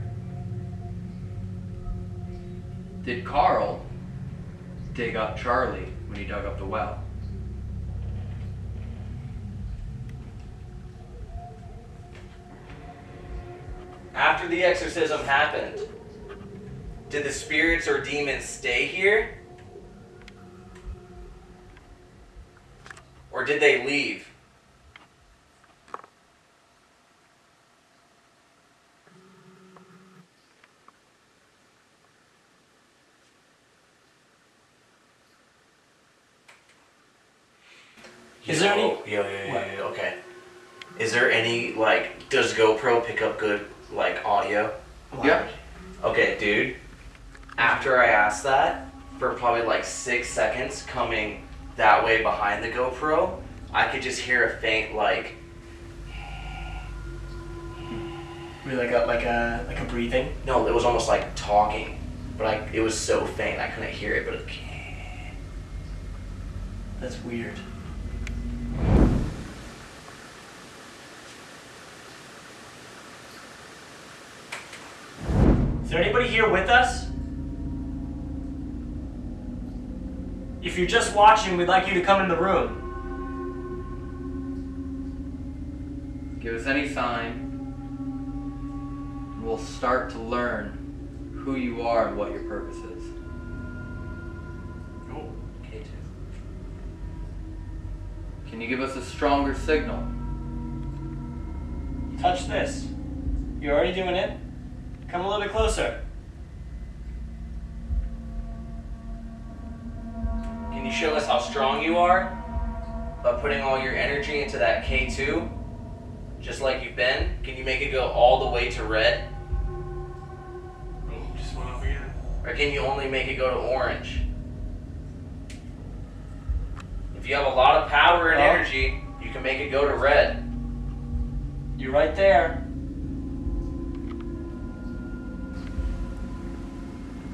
Did Carl dig up Charlie when he dug up the well? After the exorcism happened, did the spirits or demons stay here? Or did they leave? Is there any- yo, yo, yo, yo, okay. Is there any like? Does GoPro pick up good like audio? Yeah. Okay, dude. After I asked that, for probably like six seconds, coming that way behind the GoPro, I could just hear a faint like. Really like a like a like a breathing. No, it was almost like talking, but I it was so faint I couldn't hear it. But it, That's weird. There anybody here with us? If you're just watching, we'd like you to come in the room. Give us any sign, and we'll start to learn who you are and what your purpose is. K2. Can you give us a stronger signal? Touch this. You're already doing it. Come a little bit closer. Can you show us how strong you are by putting all your energy into that K2, just like you've been? Can you make it go all the way to red? Oh, just went off again. Or can you only make it go to orange? If you have a lot of power and Oh. energy, you can make it go to red. You're right there.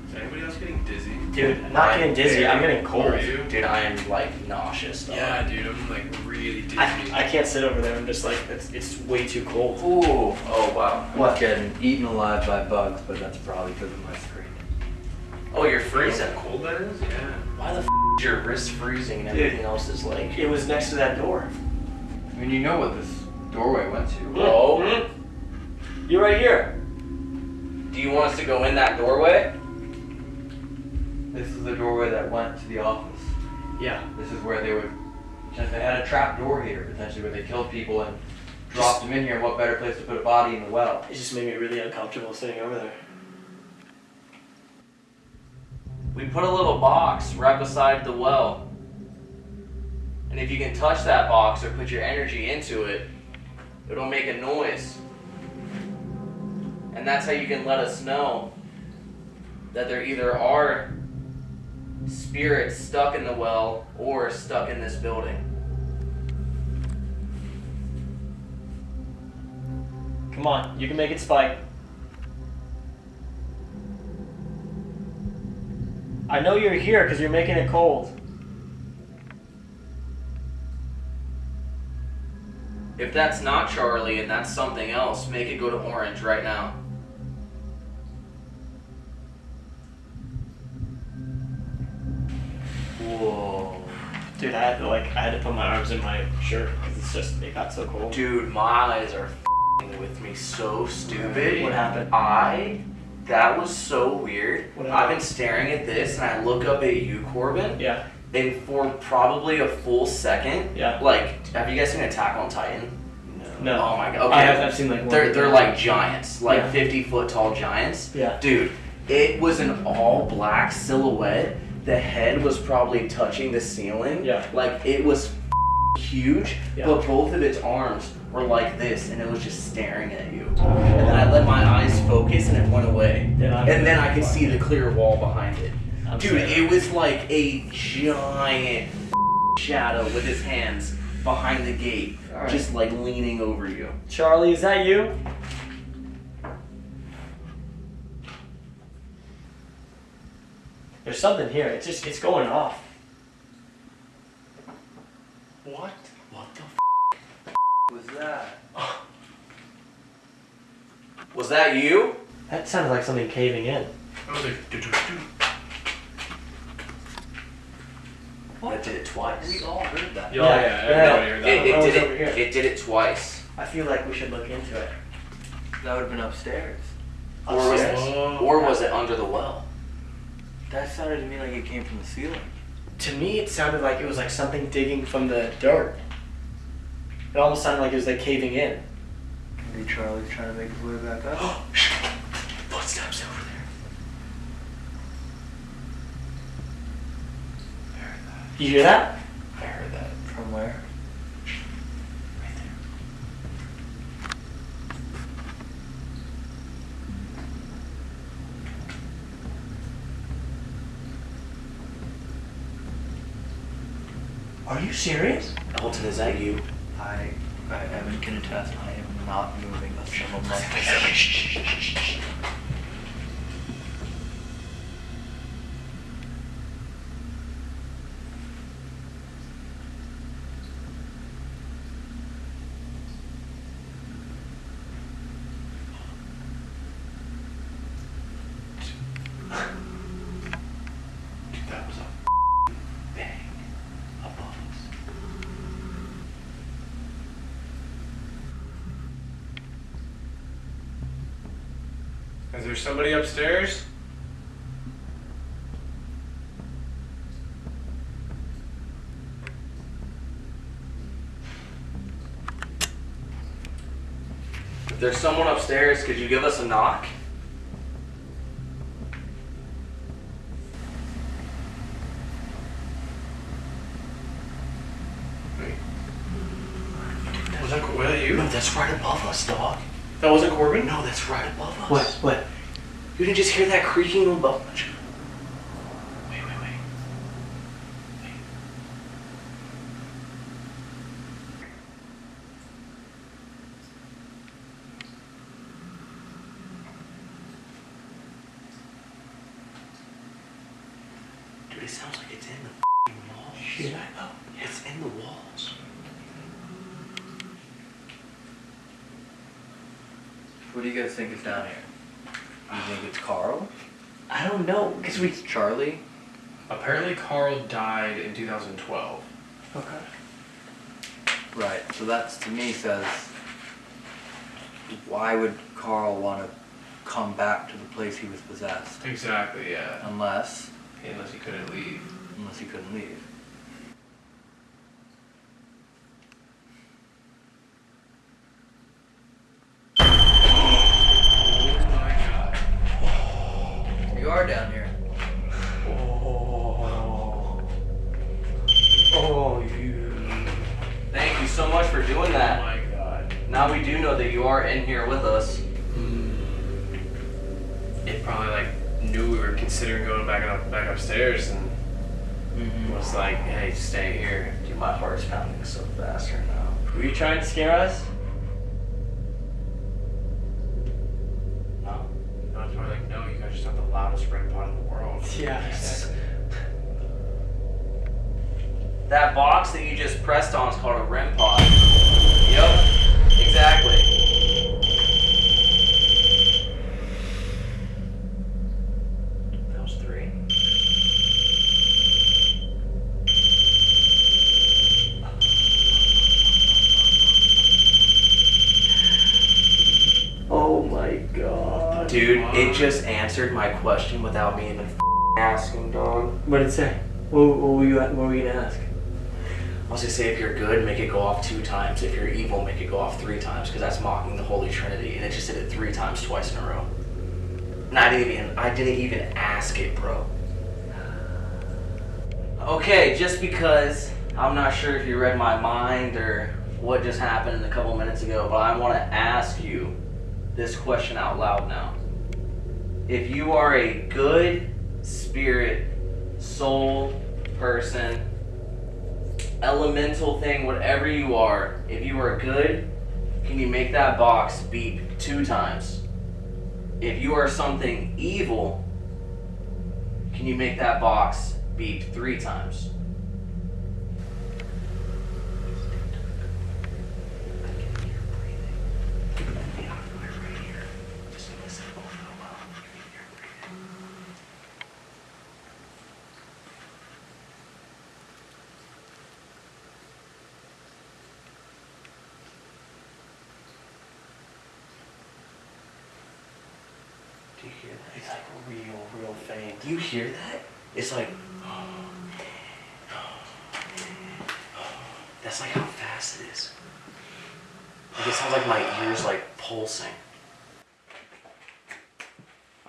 Is anybody else getting dizzy? Dude, I'm not getting dizzy. I'm getting cold. Are? Dude, I am like nauseous. Dog. Yeah, dude, I'm like really dizzy. I, I can't sit over there. I'm just like, it's, it's way too cold. Ooh. Oh wow. What? Getting eaten alive by bugs, but that's probably because of my screen. Oh, you're You know freezing. how cold that is? Yeah. Why the f is your wrist freezing and Dude. everything else is like? It was next to that door. I mean, you know what this doorway went to. Oh. Mhm. You're right here. Do you want us to go in that doorway? This is the doorway that went to the office. Yeah. This is where they would. Just they had a trap door here potentially where they killed people and dropped them in here. And what better place to put a body in the well? It just made me really uncomfortable sitting over there. We put a little box right beside the well. And if you can touch that box or put your energy into it, it'll make a noise. And that's how you can let us know that there either are spirits stuck in the well or stuck in this building. Come on, you can make it spike. I know you're here because you're making it cold. If that's not Charlie and that's something else, make it go to orange right now. Whoa. Dude, I had to like, I had to put my arms in my shirt because it's just, it got so cold. Dude, my eyes are f***ing with me so stupid. What happened? I, that was so weird. What I've been staring at this and I look up at you, Corbin, Yeah, and for probably a full second, yeah. like, have you guys seen Attack on Titan? No. No. Oh my god. Okay. I have, I've seen like They're, they're like giants, like Yeah. 50 foot tall giants. Yeah. Dude, it was an all black silhouette. The head was probably touching the ceiling. Yeah. Like it was huge, Yeah. but both of its arms were like this, and it was just staring at you. And then I let my eyes focus, and it went away. Yeah, and then I could see the clear wall behind it. I'm Dude, saying- it was like a giant shadow with his hands behind the gate, Alright. just like leaning over you. Charlie, is that you? There's something here. It's just it's going off. What? What the Was that? [laughs] Was that you? That sounded like something caving in. I was like, do, do, do. That did it twice. We all heard that. Yeah, Yeah, yeah, yeah. everybody heard It, that. it I was did over it. It did it twice. I feel like we should look into it. That would have been upstairs. Or was it? Or was it under the well? That sounded to me like it came from the ceiling. To me, it sounded like it was like something digging from the dirt. It almost sounded like it was like caving in. Maybe Charlie's trying to make his way back up. [gasps] Footsteps over there. You hear that? I heard that. From where? Are you serious? Elton, is that you? I, I, Evan can attest. I am not moving a single [laughs] muscle. Dude, that was a Bang. Above us. Is there somebody upstairs? If there's someone upstairs, could you give us a knock? Was that, was that you? No, that's right above us, dog. That wasn't Corbin? No, that's right above us. What? What? You didn't just hear that creaking above us? Wait, wait, wait. Wait. Dude, it sounds like it's in the f***ing walls. Shit, I know. It's in the walls. What do you guys think is down here? You think it's Carl? I don't know, cause we. It's Charlie? Apparently, Carl died in 2012. Okay. Right. So that's to me says, why would Carl want to come back to the place he was possessed? Exactly, yeah. Unless, Unless he couldn't leave. Couldn't leave. Oh my god. You are down here. Oh. Oh, you. Thank you so much for doing Oh that. my god. Now we do know that you are in here with us. It probably like knew we were considering going back up, back upstairs and was like, "Hey, stay here." Dude, my heart's pounding so fast right now. Were you trying to scare us? No. I was probably like, "No, you guys just have the loudest REM pod in the world." Yeah, exactly. That box that you just pressed on is called a REM pod. Yep, exactly. That was three. Oh my god. Dude, it just answered my question without me even f- asking, dog. What did it say? What, what were you? What were you gonna ask? I was gonna say if you're good, make it go off two times. If you're evil, make it go off three times, because that's mocking the Holy Trinity, and it just did it three times, twice in a row. Didn't even, I didn't even ask it, bro. Okay, just because I'm not sure if you read my mind or what just happened a couple minutes ago, but I want to ask you this question out loud now. If you are a good spirit, soul person, elemental thing, whatever you are, if you are good, can you make that box beep two times? If you are something evil, can you make that box beep three times? Do you hear that? It's like real, real faint. Do you hear that? It's like. That's like how fast it is. Like it sounds like my ears like pulsing.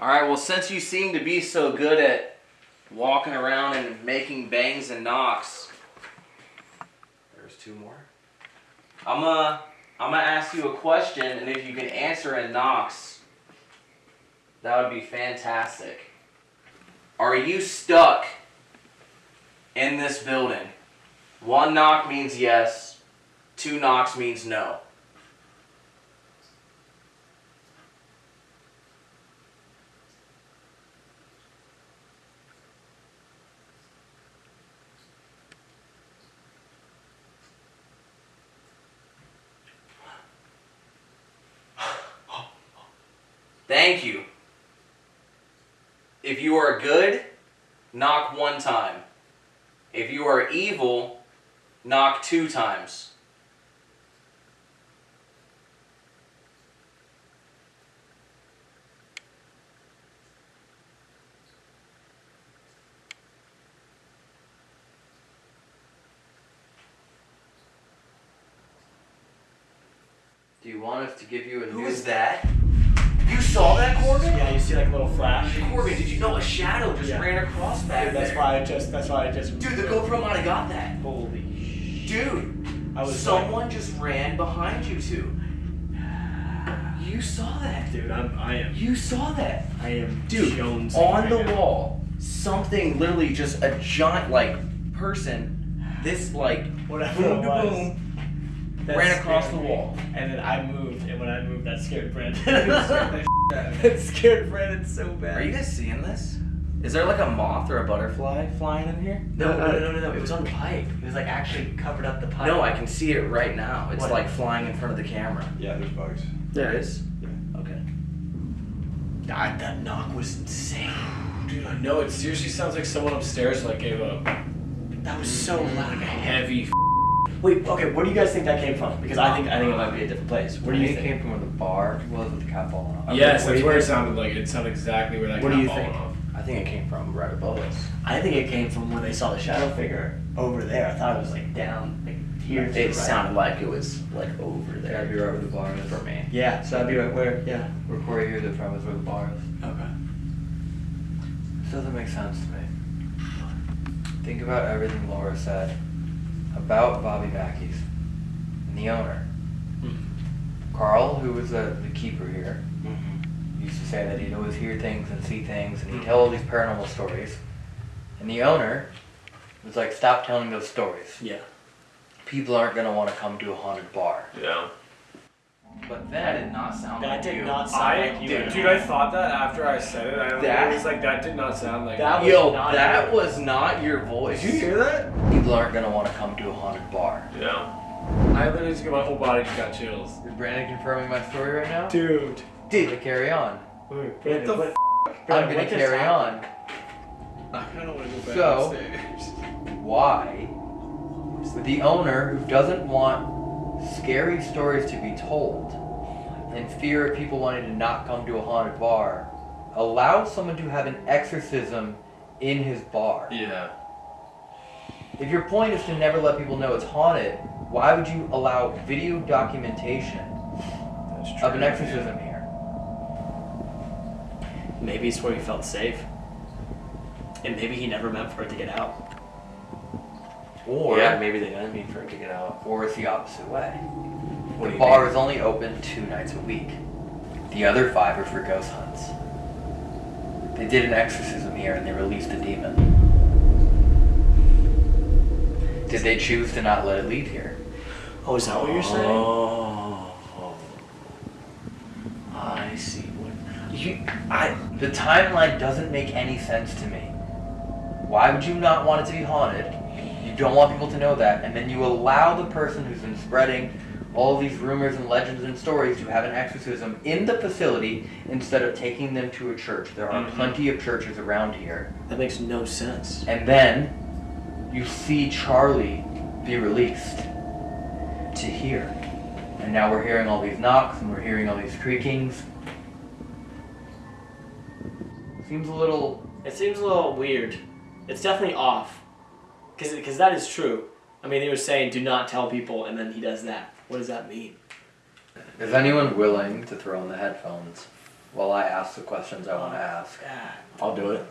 Alright, well, you seem to be so good at walking around and making bangs and knocks, there's two more. I'm gonna, I'm gonna ask you a question, and if you can answer in knocks, that would be fantastic. Are you stuck in this building? One knock means yes, two knocks means no. Thank you. If you are good, knock one time. If you are evil, knock two times. Do you want us to give you a Who new... is that? You saw that, Corbin? Yeah, you see like a little flash. Corbin, did you know a shadow just Yeah. ran across back Dude, that's there? why I just. That's why I just. Dude, the GoPro might have got that. Holy. Dude, I was someone just ran behind you two. You saw that. Dude, I'm. I am. You saw that. I am. Dude, Jones on the wall, something literally just a giant like person, this like Whatever boom it to was. boom, That ran across the wall. And then I moved, when I moved, that scared Brandon. [laughs] that scared Brandon so bad. Are you guys seeing this? Is there like a moth or a butterfly flying in here? No, no, no, no, no. It was on the pipe. It was like actually covered up the pipe. No, I can see it right now. It's What? like flying in front of the camera. Yeah, there's bugs. There is? it is. Okay. God, that knock was insane. Dude, I know it seriously sounds like someone upstairs like gave a That was so loud. Like a heavy. F- Wait, okay, where do you guys think that came from? Because I think I think it might be a different place. Where do you think it think? came from where the bar was with the cat falling off. yes, what do that's where it sounded like. It sounded exactly where that What do you fallen think? off. I think it came from right above us. I think it came from when they saw the shadow figure over there. I thought it was like down, like here. to the It right. sounded like it was like over there. That'd be right where the bar is. for me. Yeah, so that'd be right where. Yeah. Where Corey hears it from is where the bar is. Okay. This doesn't make sense to me. Think about everything Laura said about Bobby Mackey's and the owner. Mm-hmm. Carl, who was the, the keeper here, mm-hmm. used to say that he'd always hear things and see things, and he'd mm-hmm. tell all these paranormal stories. And the owner was like, "Stop telling those stories. Yeah. People aren't gonna want to come to a haunted bar." Yeah. But that did not sound That like did you. not sound I, like you. dude, at dude, all. I thought that after I said it. I That- was like that did not sound like. That was Yo, not that you. was not your voice. Did you hear that? People aren't gonna want to come to a haunted bar. Yeah. I literally just got my whole body just got chills. Is Brandon confirming my story right now? Dude. Dude, to carry on. Wait, What the what, I'm gonna what carry on. I kind of want to go back So- upstairs. Why [laughs] the owner who doesn't want scary stories to be told in fear of people wanting to not come to a haunted bar allow someone to have an exorcism in his bar? Yeah. If your point is to never let people know it's haunted, why would you allow video documentation true. of an exorcism here? Maybe it's where he felt safe. And maybe he never meant for it to get out. Or yeah, maybe they didn't mean for it to get out. or it's the opposite way. What the bar mean? is only open two nights a week. The other five are for ghost hunts. They did an exorcism here and they released a demon. Did they choose to not let it leave here? Oh, is that what you're saying? Oh, I see. What You, I, the timeline doesn't make any sense to me. Why would you not want it to be haunted? You don't want people to know that, and then you allow the person who's been spreading all these rumors and legends and stories to have an exorcism in the facility instead of taking them to a church. There are Mhm. plenty of churches around here. That makes no sense. And then you see Charlie be released to here. And now we're hearing all these knocks and we're hearing all these creakings. Seems a little. It seems a little weird. It's definitely off. Because that is true. I mean, they were saying, do not tell people, and then he does that. What does that mean? Is anyone willing to throw in the headphones while I ask the questions I want to ask? I'll do it.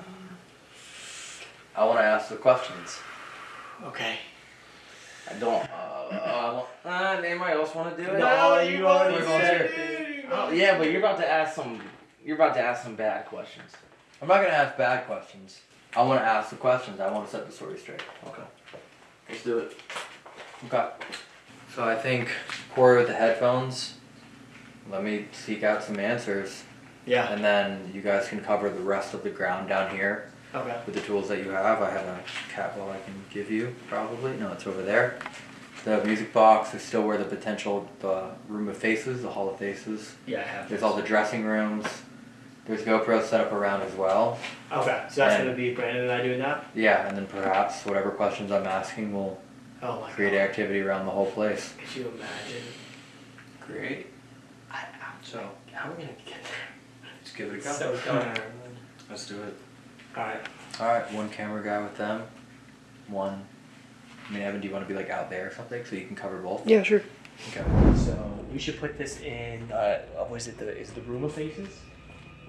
I want to ask the questions. Okay. I don't. Uh, uh, uh, anybody else want to do it? No, you already said volunteer. Oh, yeah, but you're about to ask some. You're about to ask some bad questions. I'm not gonna ask bad questions. I want to ask the questions. I want to set the story straight. Okay. Let's do it. Okay. So I think Corey with the headphones. Let me seek out some answers. Yeah. And then you guys can cover the rest of the ground down here Okay. with the tools that you have. I have a cat ball I can give you, probably. No, it's over there. The music box is still where the potential the room of faces, the hall of faces. Yeah, I have. There's all the dressing rooms. There's GoPro set up around as well. Okay, so that's And- going to be Brandon and I doing that? Yeah, and then perhaps whatever questions I'm asking will Oh my create activity around the whole place. Could you imagine? Great. So, how are we going to get there? Let's give it a go. So dumb. Let's do it. Alright. Alright, one camera guy with them. One. I mean, Evan, do you want to be like out there or something so you can cover both? Yeah, sure. Okay. So, we should put this in, uh, was it the, is it the room of faces?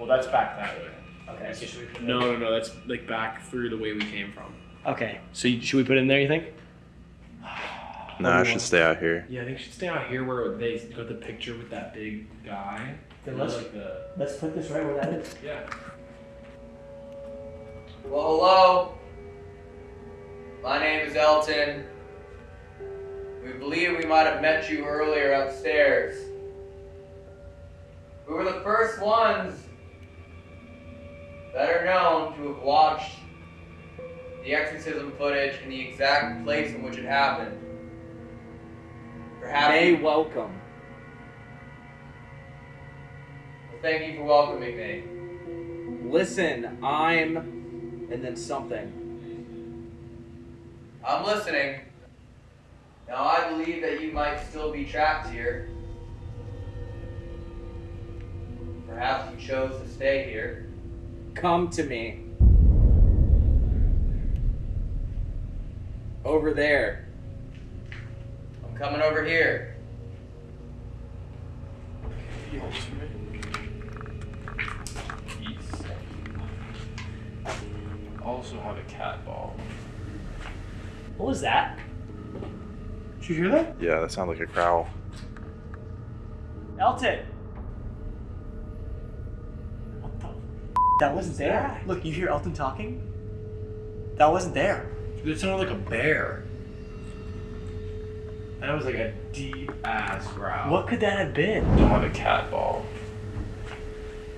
Well, that's back that way. Okay, so should we put No, no, no. That's like back through the way we came from. Okay, so you- should we put it in there, you think? No, I should stay out here. Yeah, I think you should stay out here where they got the picture with that big guy. Then let's- like the Let's put this right where that is. yeah. Well, hello. My name is Elton. We believe we might have met you earlier upstairs. We were the first ones that are known to have watched the exorcism footage in the exact place in which it happened. Perhaps. May welcome. Well, thank you for welcoming me. Listen, I'm, and then something. I'm listening. Now, I believe that you might still be trapped here. Perhaps you chose to stay here. Come to me. Over there. I'm coming over here. The ultimate. Peace. Also have a cat ball. What was that? Did you hear that? Yeah, that sounds like a growl. Elton! What the f- That wasn't there. Look, you hear Elton talking? That wasn't there. It sounded like a bear. That was like a deep ass growl. What could that have been? Don't have a cat ball.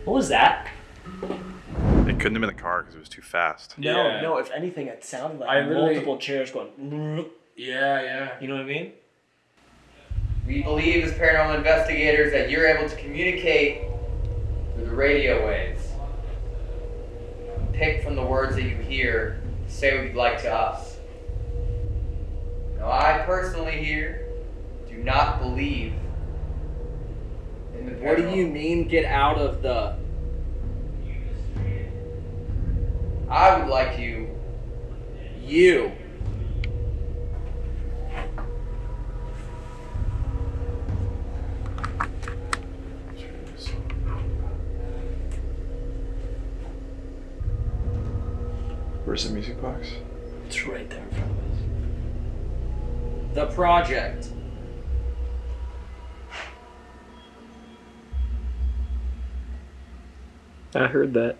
What was that? It couldn't have been the car because it was too fast. No, Yeah. no, if anything, it sounded like I literally- multiple chairs going. Yeah, yeah. You know what I mean? We believe as paranormal investigators that you're able to communicate through the radio waves. Pick from the words that you hear, say what you'd like to us. Now, I personally here do not believe in the What do you mean get out of the I would like you you? Where's the music box? It's right there in front of us. The project. I heard that.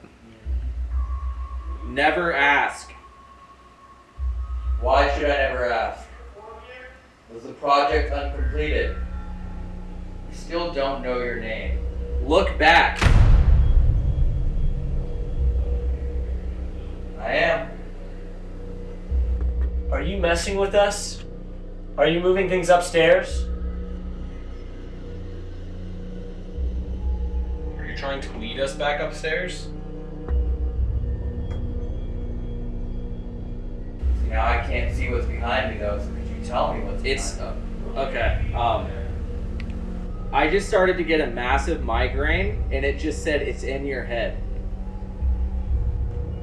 Never ask. Why should I never ask? Was the project uncompleted. We still don't know your name. Look back. I am. Are you messing with us? Are you moving things upstairs? Are you trying to lead us back upstairs? See, now I can't see what's behind me though, so could you tell me what's It's behind okay. Um, I just started to get a massive migraine, and it just said it's in your head.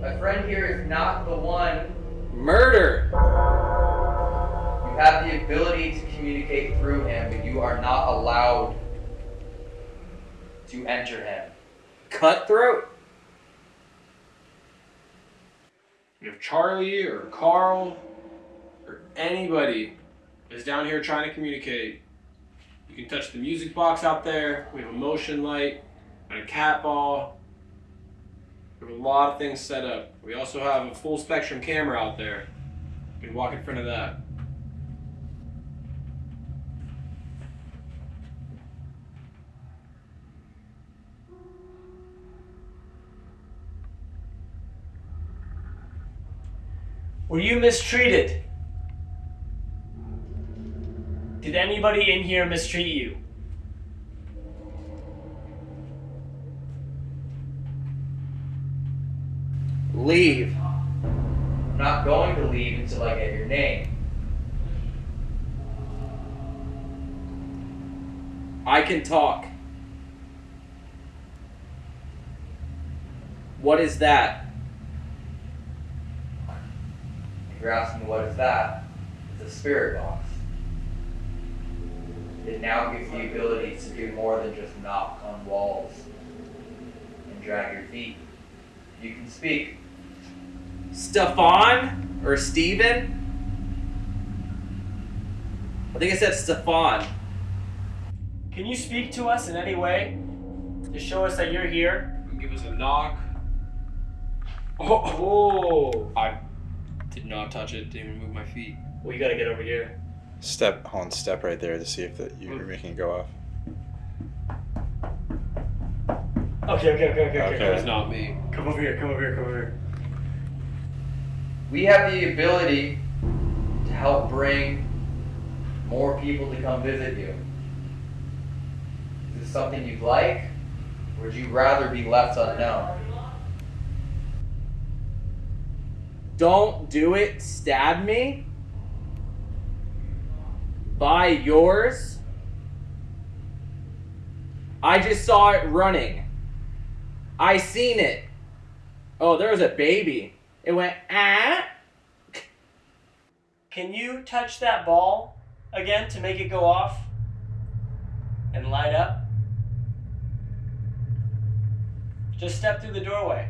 My friend here is not the one. Murder. You have the ability to communicate through him, but you are not allowed to enter him. Cutthroat. If Charlie or Carl or anybody is down here trying to communicate, you can touch the music box out there. We have a motion light and a cat ball. We have a lot of things set up. We also have a full spectrum camera out there. You can walk in front of that. Were you mistreated? Did anybody in here mistreat you? Leave. I'm not going to leave until I get your name. I can talk. What is that? If you're asking what is that, it's a spirit box. It now gives you the ability to do more than just knock on walls and drag your feet. You can speak. Stefan or Steven? I think I said Stefan. Can you speak to us in any way? To show us that you're here? Give us a knock. Oh! oh. I did not touch it, didn't even move my feet. Well, you gotta get over here. Step on step right there to see if that you're hmm. making it go off. Okay, okay, okay, okay, okay. Okay. It was not me. Come over here, come over here, come over here. We have the ability to help bring more people to come visit you. Is this something you'd like? Or would you rather be left unknown? Don't do it. Stab me. By yours. I just saw it running. I seen it. Oh, there was a baby. It went ah. Can you touch that ball again to make it go off? And light up? Just step through the doorway.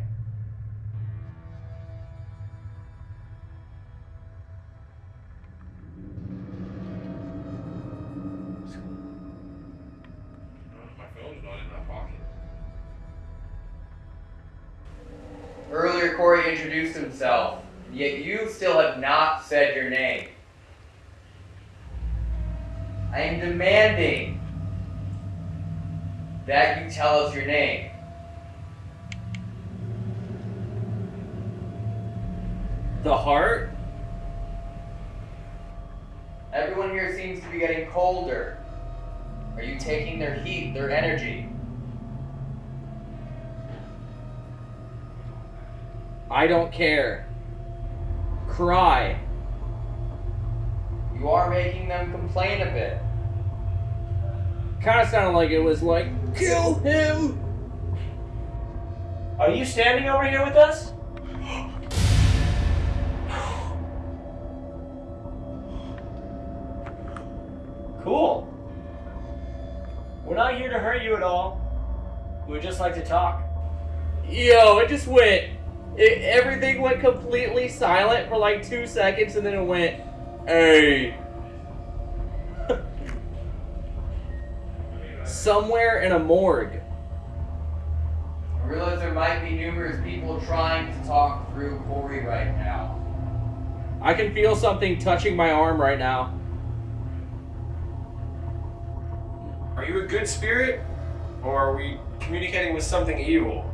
Himself, yet you still have not said your name. I am demanding that you tell us your name. The heart? Everyone here seems to be getting colder. Are you taking their heat, their energy? I don't care. Cry. You are making them complain a bit. Kind of sounded like it was like, kill him. Are you standing over here with us? [sighs] Cool. We're not here to hurt you at all. We'd just like to talk. Yo, it just went. It, everything went completely silent for like two seconds, and then it went, "Hey." [laughs] Somewhere in a morgue. I realize there might be numerous people trying to talk through Corey right now. I can feel something touching my arm right now. Are you a good spirit? Or are we communicating with something evil?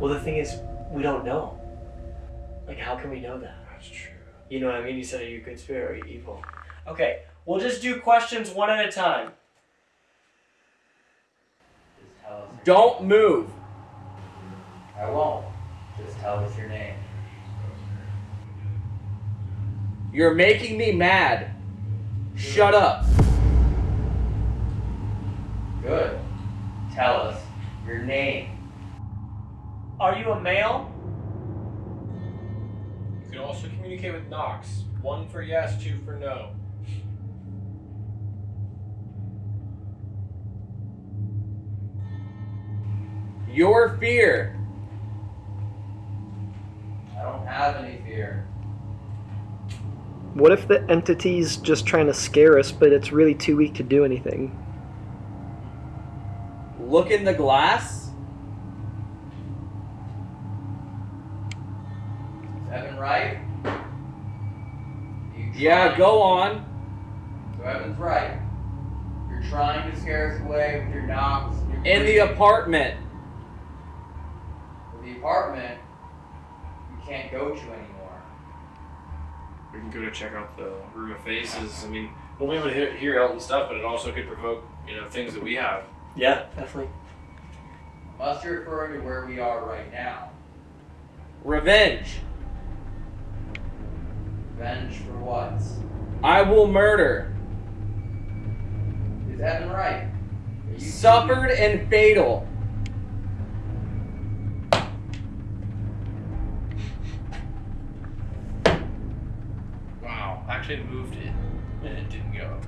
Well, the thing is, we don't know. Like, how can we know that? That's true. You know what I mean? You said, are you a good spirit or are you evil? Okay, we'll just do questions one at a time. Just tell us. Don't name. move. I won't. Just tell us your name. You're making me mad. Shut up. Good. Tell us your name. Are you a male? You can also communicate with knocks. One for yes, two for no. Your fear. I don't have any fear. What if the entity's just trying to scare us, but it's really too weak to do anything? Look in the glass. Is Evan right? Yeah, go on. So Evan's right. You're trying to scare us away with your knocks. and your In the apartment. With the apartment, you can't go to anymore. We can go to check out the room of faces. I mean, we'll be able to hear, hear Elton's stuff, but it also could provoke, you know, things that we have. Yeah, definitely. Unless you're referring to where we are right now. Revenge. Revenge for what? I will murder. Is Evan right? Are Suffered and fatal. Wow. Actually moved it, and it didn't go.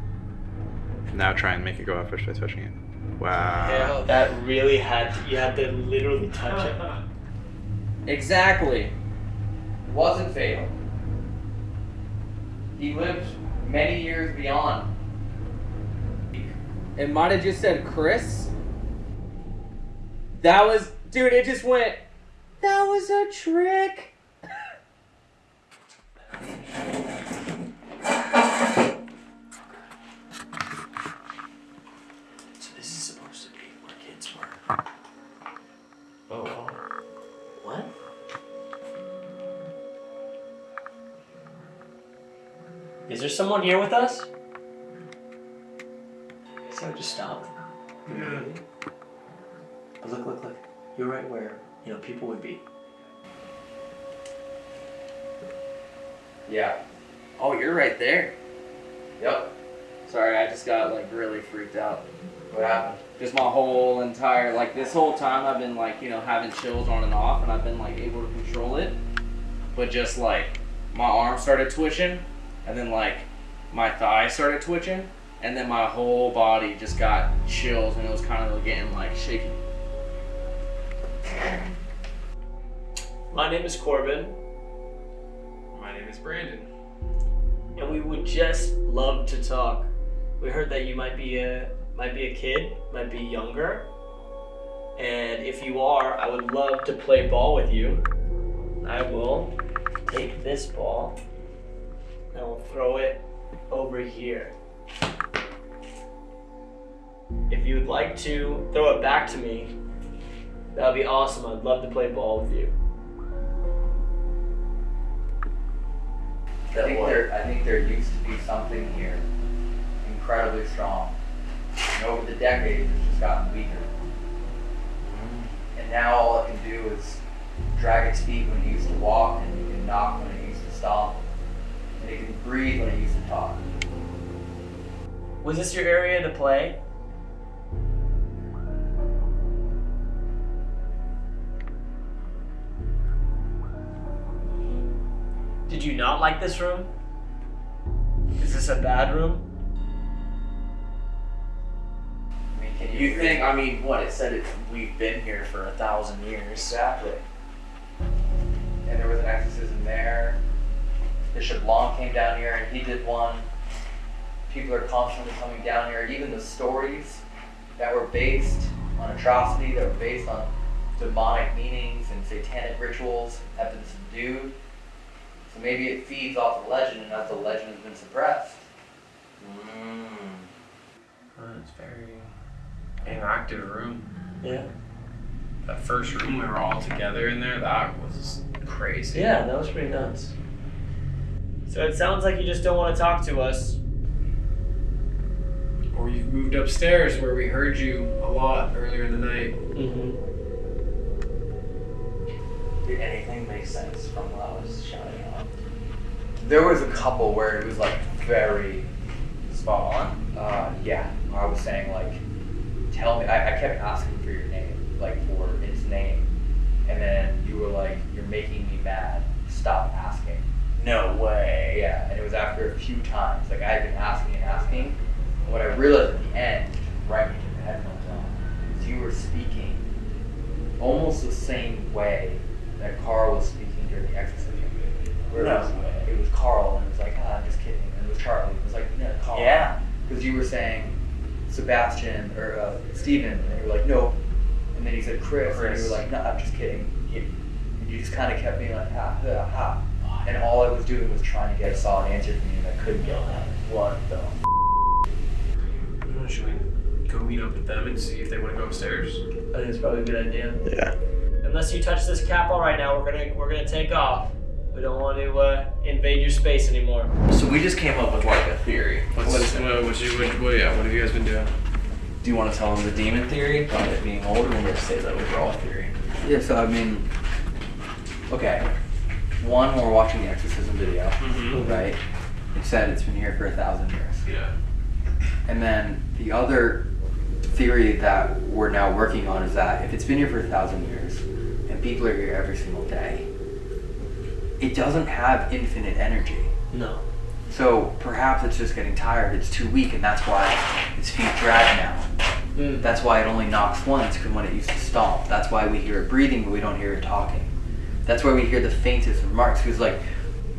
Now try and make it go up first by touching it. Wow. Yeah, that really had to, you had to literally touch it. [laughs] Exactly. It wasn't fatal. He lived many years beyond. It might have just said Chris. That was, dude. It just went. That was a trick. Is there someone here with us? So it just stopped. Yeah. But look, look, look. You're right where you know people would be. Yeah. Oh, you're right there. Yep. Sorry, I just got like really freaked out. What happened? Just my whole entire like this whole time I've been like you know having chills on and off, and I've been like able to control it. But just like my arm started twitching, and then like my thigh started twitching, and then my whole body just got chills, and it was kind of getting like shaky. My name is Corbin, My name is Brandon. and we would just love to talk. We heard that you might be a might be a kid, might be younger, and if you are, I would love to play ball with you. I will take this ball and we'll throw it over here. If you would like to throw it back to me, that would be awesome. I'd love to play ball with you. I think there I think there used to be something here incredibly strong. And over the decades it's just gotten weaker. And now all it can do is drag its feet when it used to walk and it can knock when it used to stomp. It can breathe when it used to talk. Was this your area to play? Did you not like this room? Is this a bad room? I mean, can you, You think? I mean, what it said? It we've been here for a thousand years. Exactly. And there was an exorcism there. Bishop Long came down here and he did one. People are constantly coming down here. Even the stories that were based on atrocity, that were based on demonic meanings and satanic rituals have been subdued. So maybe it feeds off the legend, and as the legend has been suppressed. Mm. it's very inactive room. Yeah. That first room we were all together in there, that was crazy. Yeah, that was pretty nuts. So it sounds like you just don't want to talk to us. Or you've moved upstairs where we heard you a lot earlier in the night. Mm-hmm. Did anything make sense from what I was shouting out? There was a couple where it was like very spot on. Uh, yeah, I was saying like, tell me. I, I kept asking for your name, like for its name, and then you were like, "You're making me mad. Stop asking." No way. Yeah, and it was after a few times. Like I had been asking and asking. And what I realized at the end, right when you took the headphones on, is you were speaking almost the same way that Carl was speaking during the exorcism. Where No it was, way. it was Carl, and it was like, ah, I'm just kidding. And it was Charlie. It was like, no, Carl. Yeah. Because you were saying Sebastian or uh, Steven, and you were like, no. And then he said Chris, and you were like, no, I'm just kidding. And you just kind of kept being like, ha, ha, ha. And all I was doing was trying to get a solid answer from you, and I couldn't get one. What the? Uh, Should we go meet up with them and see if they want to go upstairs? I think it's probably a good idea. Yeah. Unless you touch this cat ball right now, we're gonna we're gonna take off. We don't want to uh, invade your space anymore. So we just came up with like a theory. What's, What is what, what, you, what, what, yeah, what have you guys been doing? Do you want to tell them the demon theory about it being old, or just say the overall theory? Yeah, so I mean, okay. One, we're watching the exorcism video, Mhm. right? It said it's been here for a thousand years. Yeah. And then the other theory that we're now working on is that if it's been here for a thousand years and people are here every single day, it doesn't have infinite energy. No. So perhaps it's just getting tired, it's too weak, and that's why its feet drag now. Mm. That's why it only knocks once, because when it used to stomp. That's why we hear it breathing, but we don't hear it talking. That's where we hear the faintest remarks, because like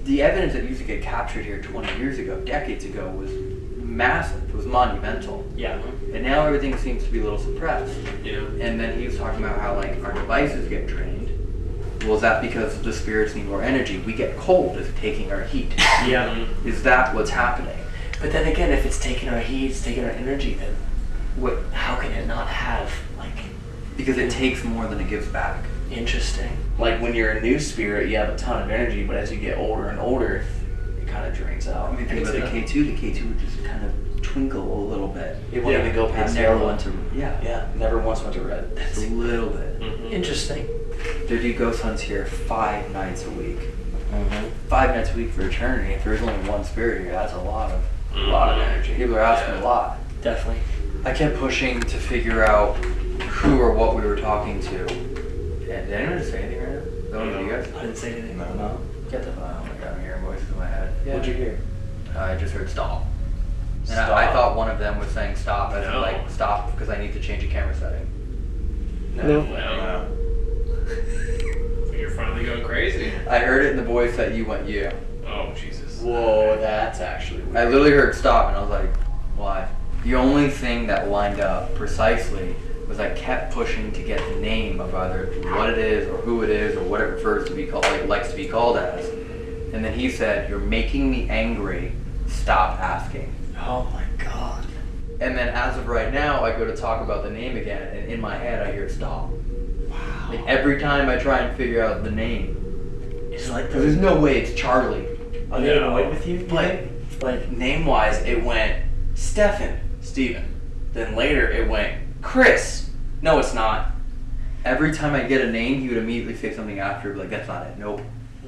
the evidence that used to get captured here 20 years ago, decades ago, was massive. It was monumental. Yeah. And now everything seems to be a little suppressed. Yeah. And then he was talking about how like our devices get drained. Well, is that because the spirits need more energy? We get cold as taking our heat. Yeah. Is that what's happening? But then again, if it's taking our heat, it's taking our energy, then What? how can it not have like Because it takes more than it gives back. interesting? Like when you're a new spirit, you have a ton of energy, but as you get older and older, it kind of drains out. I mean, think about the K2. The K2 would just kind of twinkle a little bit. It wouldn't Yeah. even go It past never yellow. went to yeah, Yeah, never once went to red. just a little bit. Interesting. They do ghost hunts here five nights a week. Mm-hmm. Five nights a week for eternity. If there's only one spirit here, that's a lot of Mm-hmm. Lot of energy. people are asking a lot. Definitely. I kept pushing to figure out who or what we were talking to. Yeah, did anyone just say anything right now? No you guys? I didn't say anything. No. Get the fuck. My god, I'm hearing voices in my head. What'd you hear? I just heard stop. And Stop. I, I thought one of them was saying stop, as in No. like stop because I need to change a camera setting. No. No. So you're finally going crazy. I heard it in the voice that you went you. Oh, Jesus. Whoa, that's actually weird. I literally heard stop and I was like, why? The only thing that lined up precisely was I kept pushing to get the name of either what it is or who it is or what it refers to be called, like likes to be called as. And then he said, "You're making me angry. Stop asking." Oh my god. And then as of right now, I go to talk about the name again, and in my head, I hear stop. Wow. Like every time I try and figure out the name, It's like because there's no way it's Charlie. Are they No. annoyed with you? Like, like name wise, it went Stefan, Steven. Then later it went Chris. No, it's not. Every time I get a name, he would immediately say something after, like that's not it. Nope.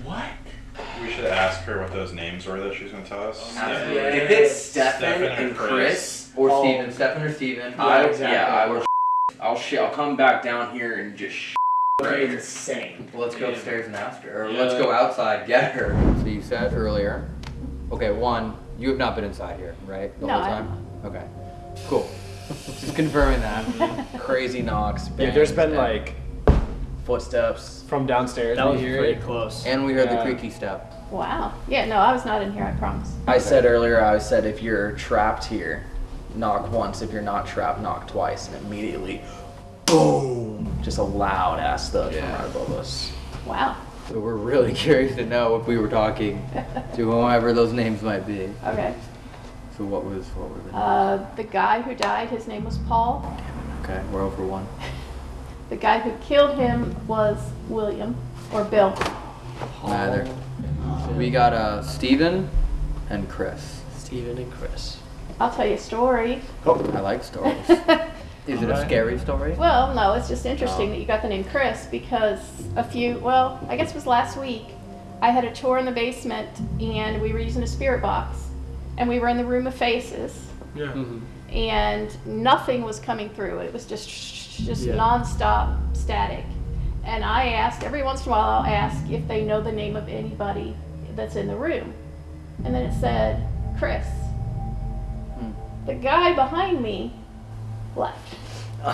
What? We should ask her what those names were that she's going to tell us. Oh, Absolutely. If it's Stefan, Stefan and and Chris, Chris. Or Oh. Steven, Stefan or Steven. I, exactly. yeah, I will. [laughs] I'll sh- I'll come back down here and just. [laughs] Sh- right It's here. insane. Well, let's go upstairs and ask her, or Yeah. let's go outside get her. So you said earlier. Okay, one, you have not been inside here, right? The No, whole I time. Okay. Cool. Just confirming that. [laughs] Crazy knocks. Dude, there's bangs, been and- like Footsteps. from downstairs. That was hear pretty close. And we heard Yeah. the creaky step. Wow. Yeah, no, I was not in here, I promise. I said earlier, I said if you're trapped here, knock once. If you're not trapped, knock twice. And immediately, boom! Just a loud ass thud from right above us. Wow. So we're really [laughs] curious to know if we were talking [laughs] to whoever those names might be. Okay. So what was what were the Uh, the guy who died, his name was Paul. Okay, we're over one. [laughs] The guy who killed him was William or Bill. Neither. We got uh Steven and Chris. Stephen and Chris. I'll tell you a story. Oh, I like stories. [laughs] Is it a scary story? Well, no, it's just interesting Oh. that you got the name Chris because a few, well, I guess it was last week, I had a tour in the basement and we were using a spirit box and we were in the room of faces Yeah. Mm-hmm. and nothing was coming through. It was just just Yeah. nonstop static. And I ask every once in a while I'll ask if they know the name of anybody that's in the room. And then it said Chris. Hmm. The guy behind me left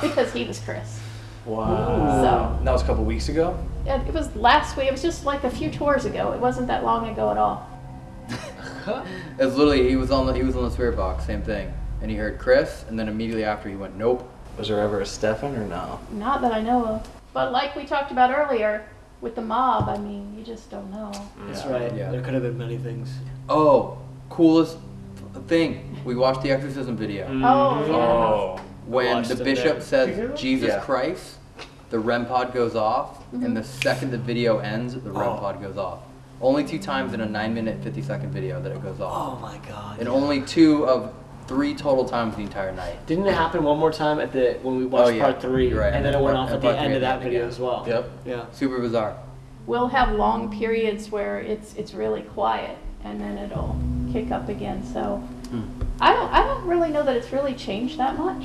because he was Chris. Wow. So- that was a couple weeks ago. Yeah, It was last week. It was just like a few tours ago. It wasn't that long ago at all. It's literally he was on the he was on the spirit box, same thing. And he heard Chris, and then immediately after he went, Nope. Was there ever a Stefan or no? Not that I know of. But like we talked about earlier with the mob, I mean, you just don't know. That's Yeah. right. Yeah. There could have been many things. Oh, coolest thing. We watched the exorcism video. Mm-hmm. Oh, yeah. Oh. When the bishop there. says Jesus Yeah. Christ, the REM pod goes off, and mm-hmm. the second the video ends, the REM Oh. pod goes off. Only two times in a 9 minute 50 second video that it goes off. Oh my god. And only two of three total times the entire night. Didn't it happen one more time at the when we oh, watched Oh, yeah. part three, You're right. and then it went And off at part the end of that video again. as well. Yep. Yeah. Super bizarre. We'll have long periods where it's it's really quiet and then it'll kick up again. So hmm. I don't I don't really know that it's really changed that much.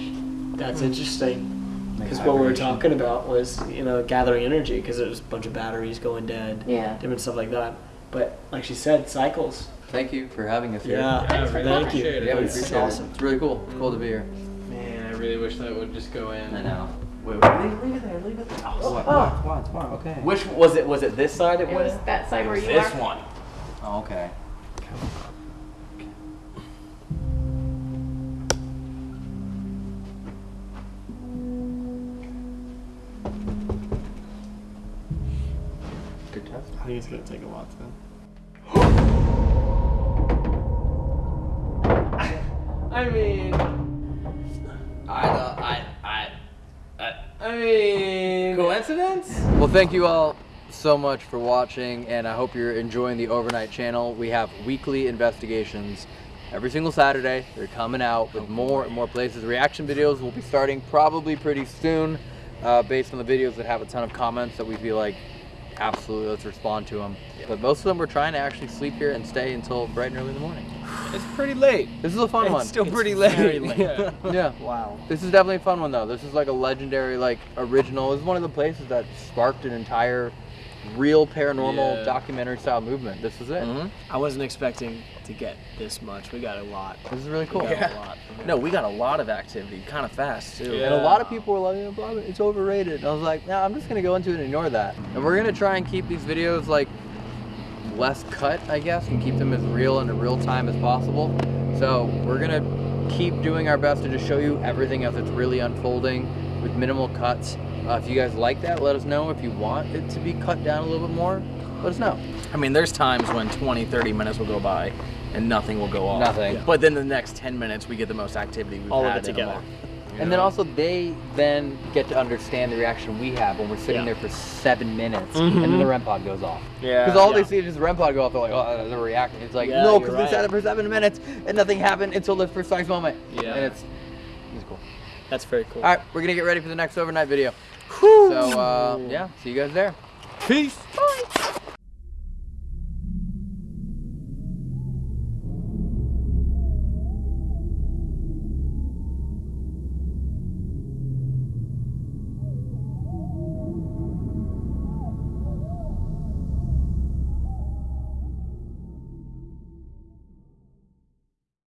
That's interesting. Hmm. Like Because what we were talking about was, you know, gathering energy because there's a bunch of batteries going dead, Yeah. different stuff like that. But like she said, cycles. Thank you for having us here. Yeah, Thanks for really thank you. it. Yeah, we It's appreciate awesome. it. It's really cool. It's cool to be here. Man, I really wish that would just go in. I know. Wait, wait, leave, leave it there, leave it there. Oh, oh what, what, what, what, okay. Which was it? Was it this side it It was that side where you this are. one. Oh, okay. Good test. I think it's gonna take a while to. I mean, I, I, I, I. I mean, Coincidence? Well, thank you all so much for watching, and I hope you're enjoying the Overnight channel. We have weekly investigations every single Saturday. They're coming out with more and more places. Reaction videos will be starting probably pretty soon, uh, based on the videos that have a ton of comments that we feel like absolutely let's respond to them. But most of them we're trying to actually sleep here and stay until bright and early in the morning. It's pretty late. This is a fun It's one. still It's pretty late. very late. [laughs] Yeah. yeah. wow. This is definitely a fun one though. This is like a legendary, like original. This is one of the places that sparked an entire real paranormal Yeah. documentary style movement. This is it. Mm-hmm. I wasn't expecting to get this much. We got a lot. This is really cool. We got Yeah. a lot. No, we got a lot of activity, kind of fast too. And a lot of people were like, "Yeah, blah, blah, it's overrated. And I was like, no, I'm just gonna go into it and ignore that. And we're gonna try and keep these videos like less cut, I guess, and keep them as real and in real time as possible. So we're gonna keep doing our best to just show you everything as it's really unfolding with minimal cuts. Uh, if you guys like that, let us know. If you want it to be cut down a little bit more, let us know. I mean, there's times when 20, 30 minutes will go by and nothing will go off. Nothing. Yeah. But then the next 10 minutes, we get the most activity we've All of had it in a together. month. And then also they then get to understand the reaction we have when we're sitting Yeah. there for seven minutes and then the REM pod goes off. Yeah. Because all Yeah. they see is the REM pod go off. They're like, oh, they're reacting. It's like, Yeah, no, because they right. sat there for seven minutes and nothing happened until the precise moment. Yeah. And it's, it's cool. That's very cool. All right, we're gonna get ready for the next overnight video. Whew. So, uh, yeah, see you guys there. Peace. Bye.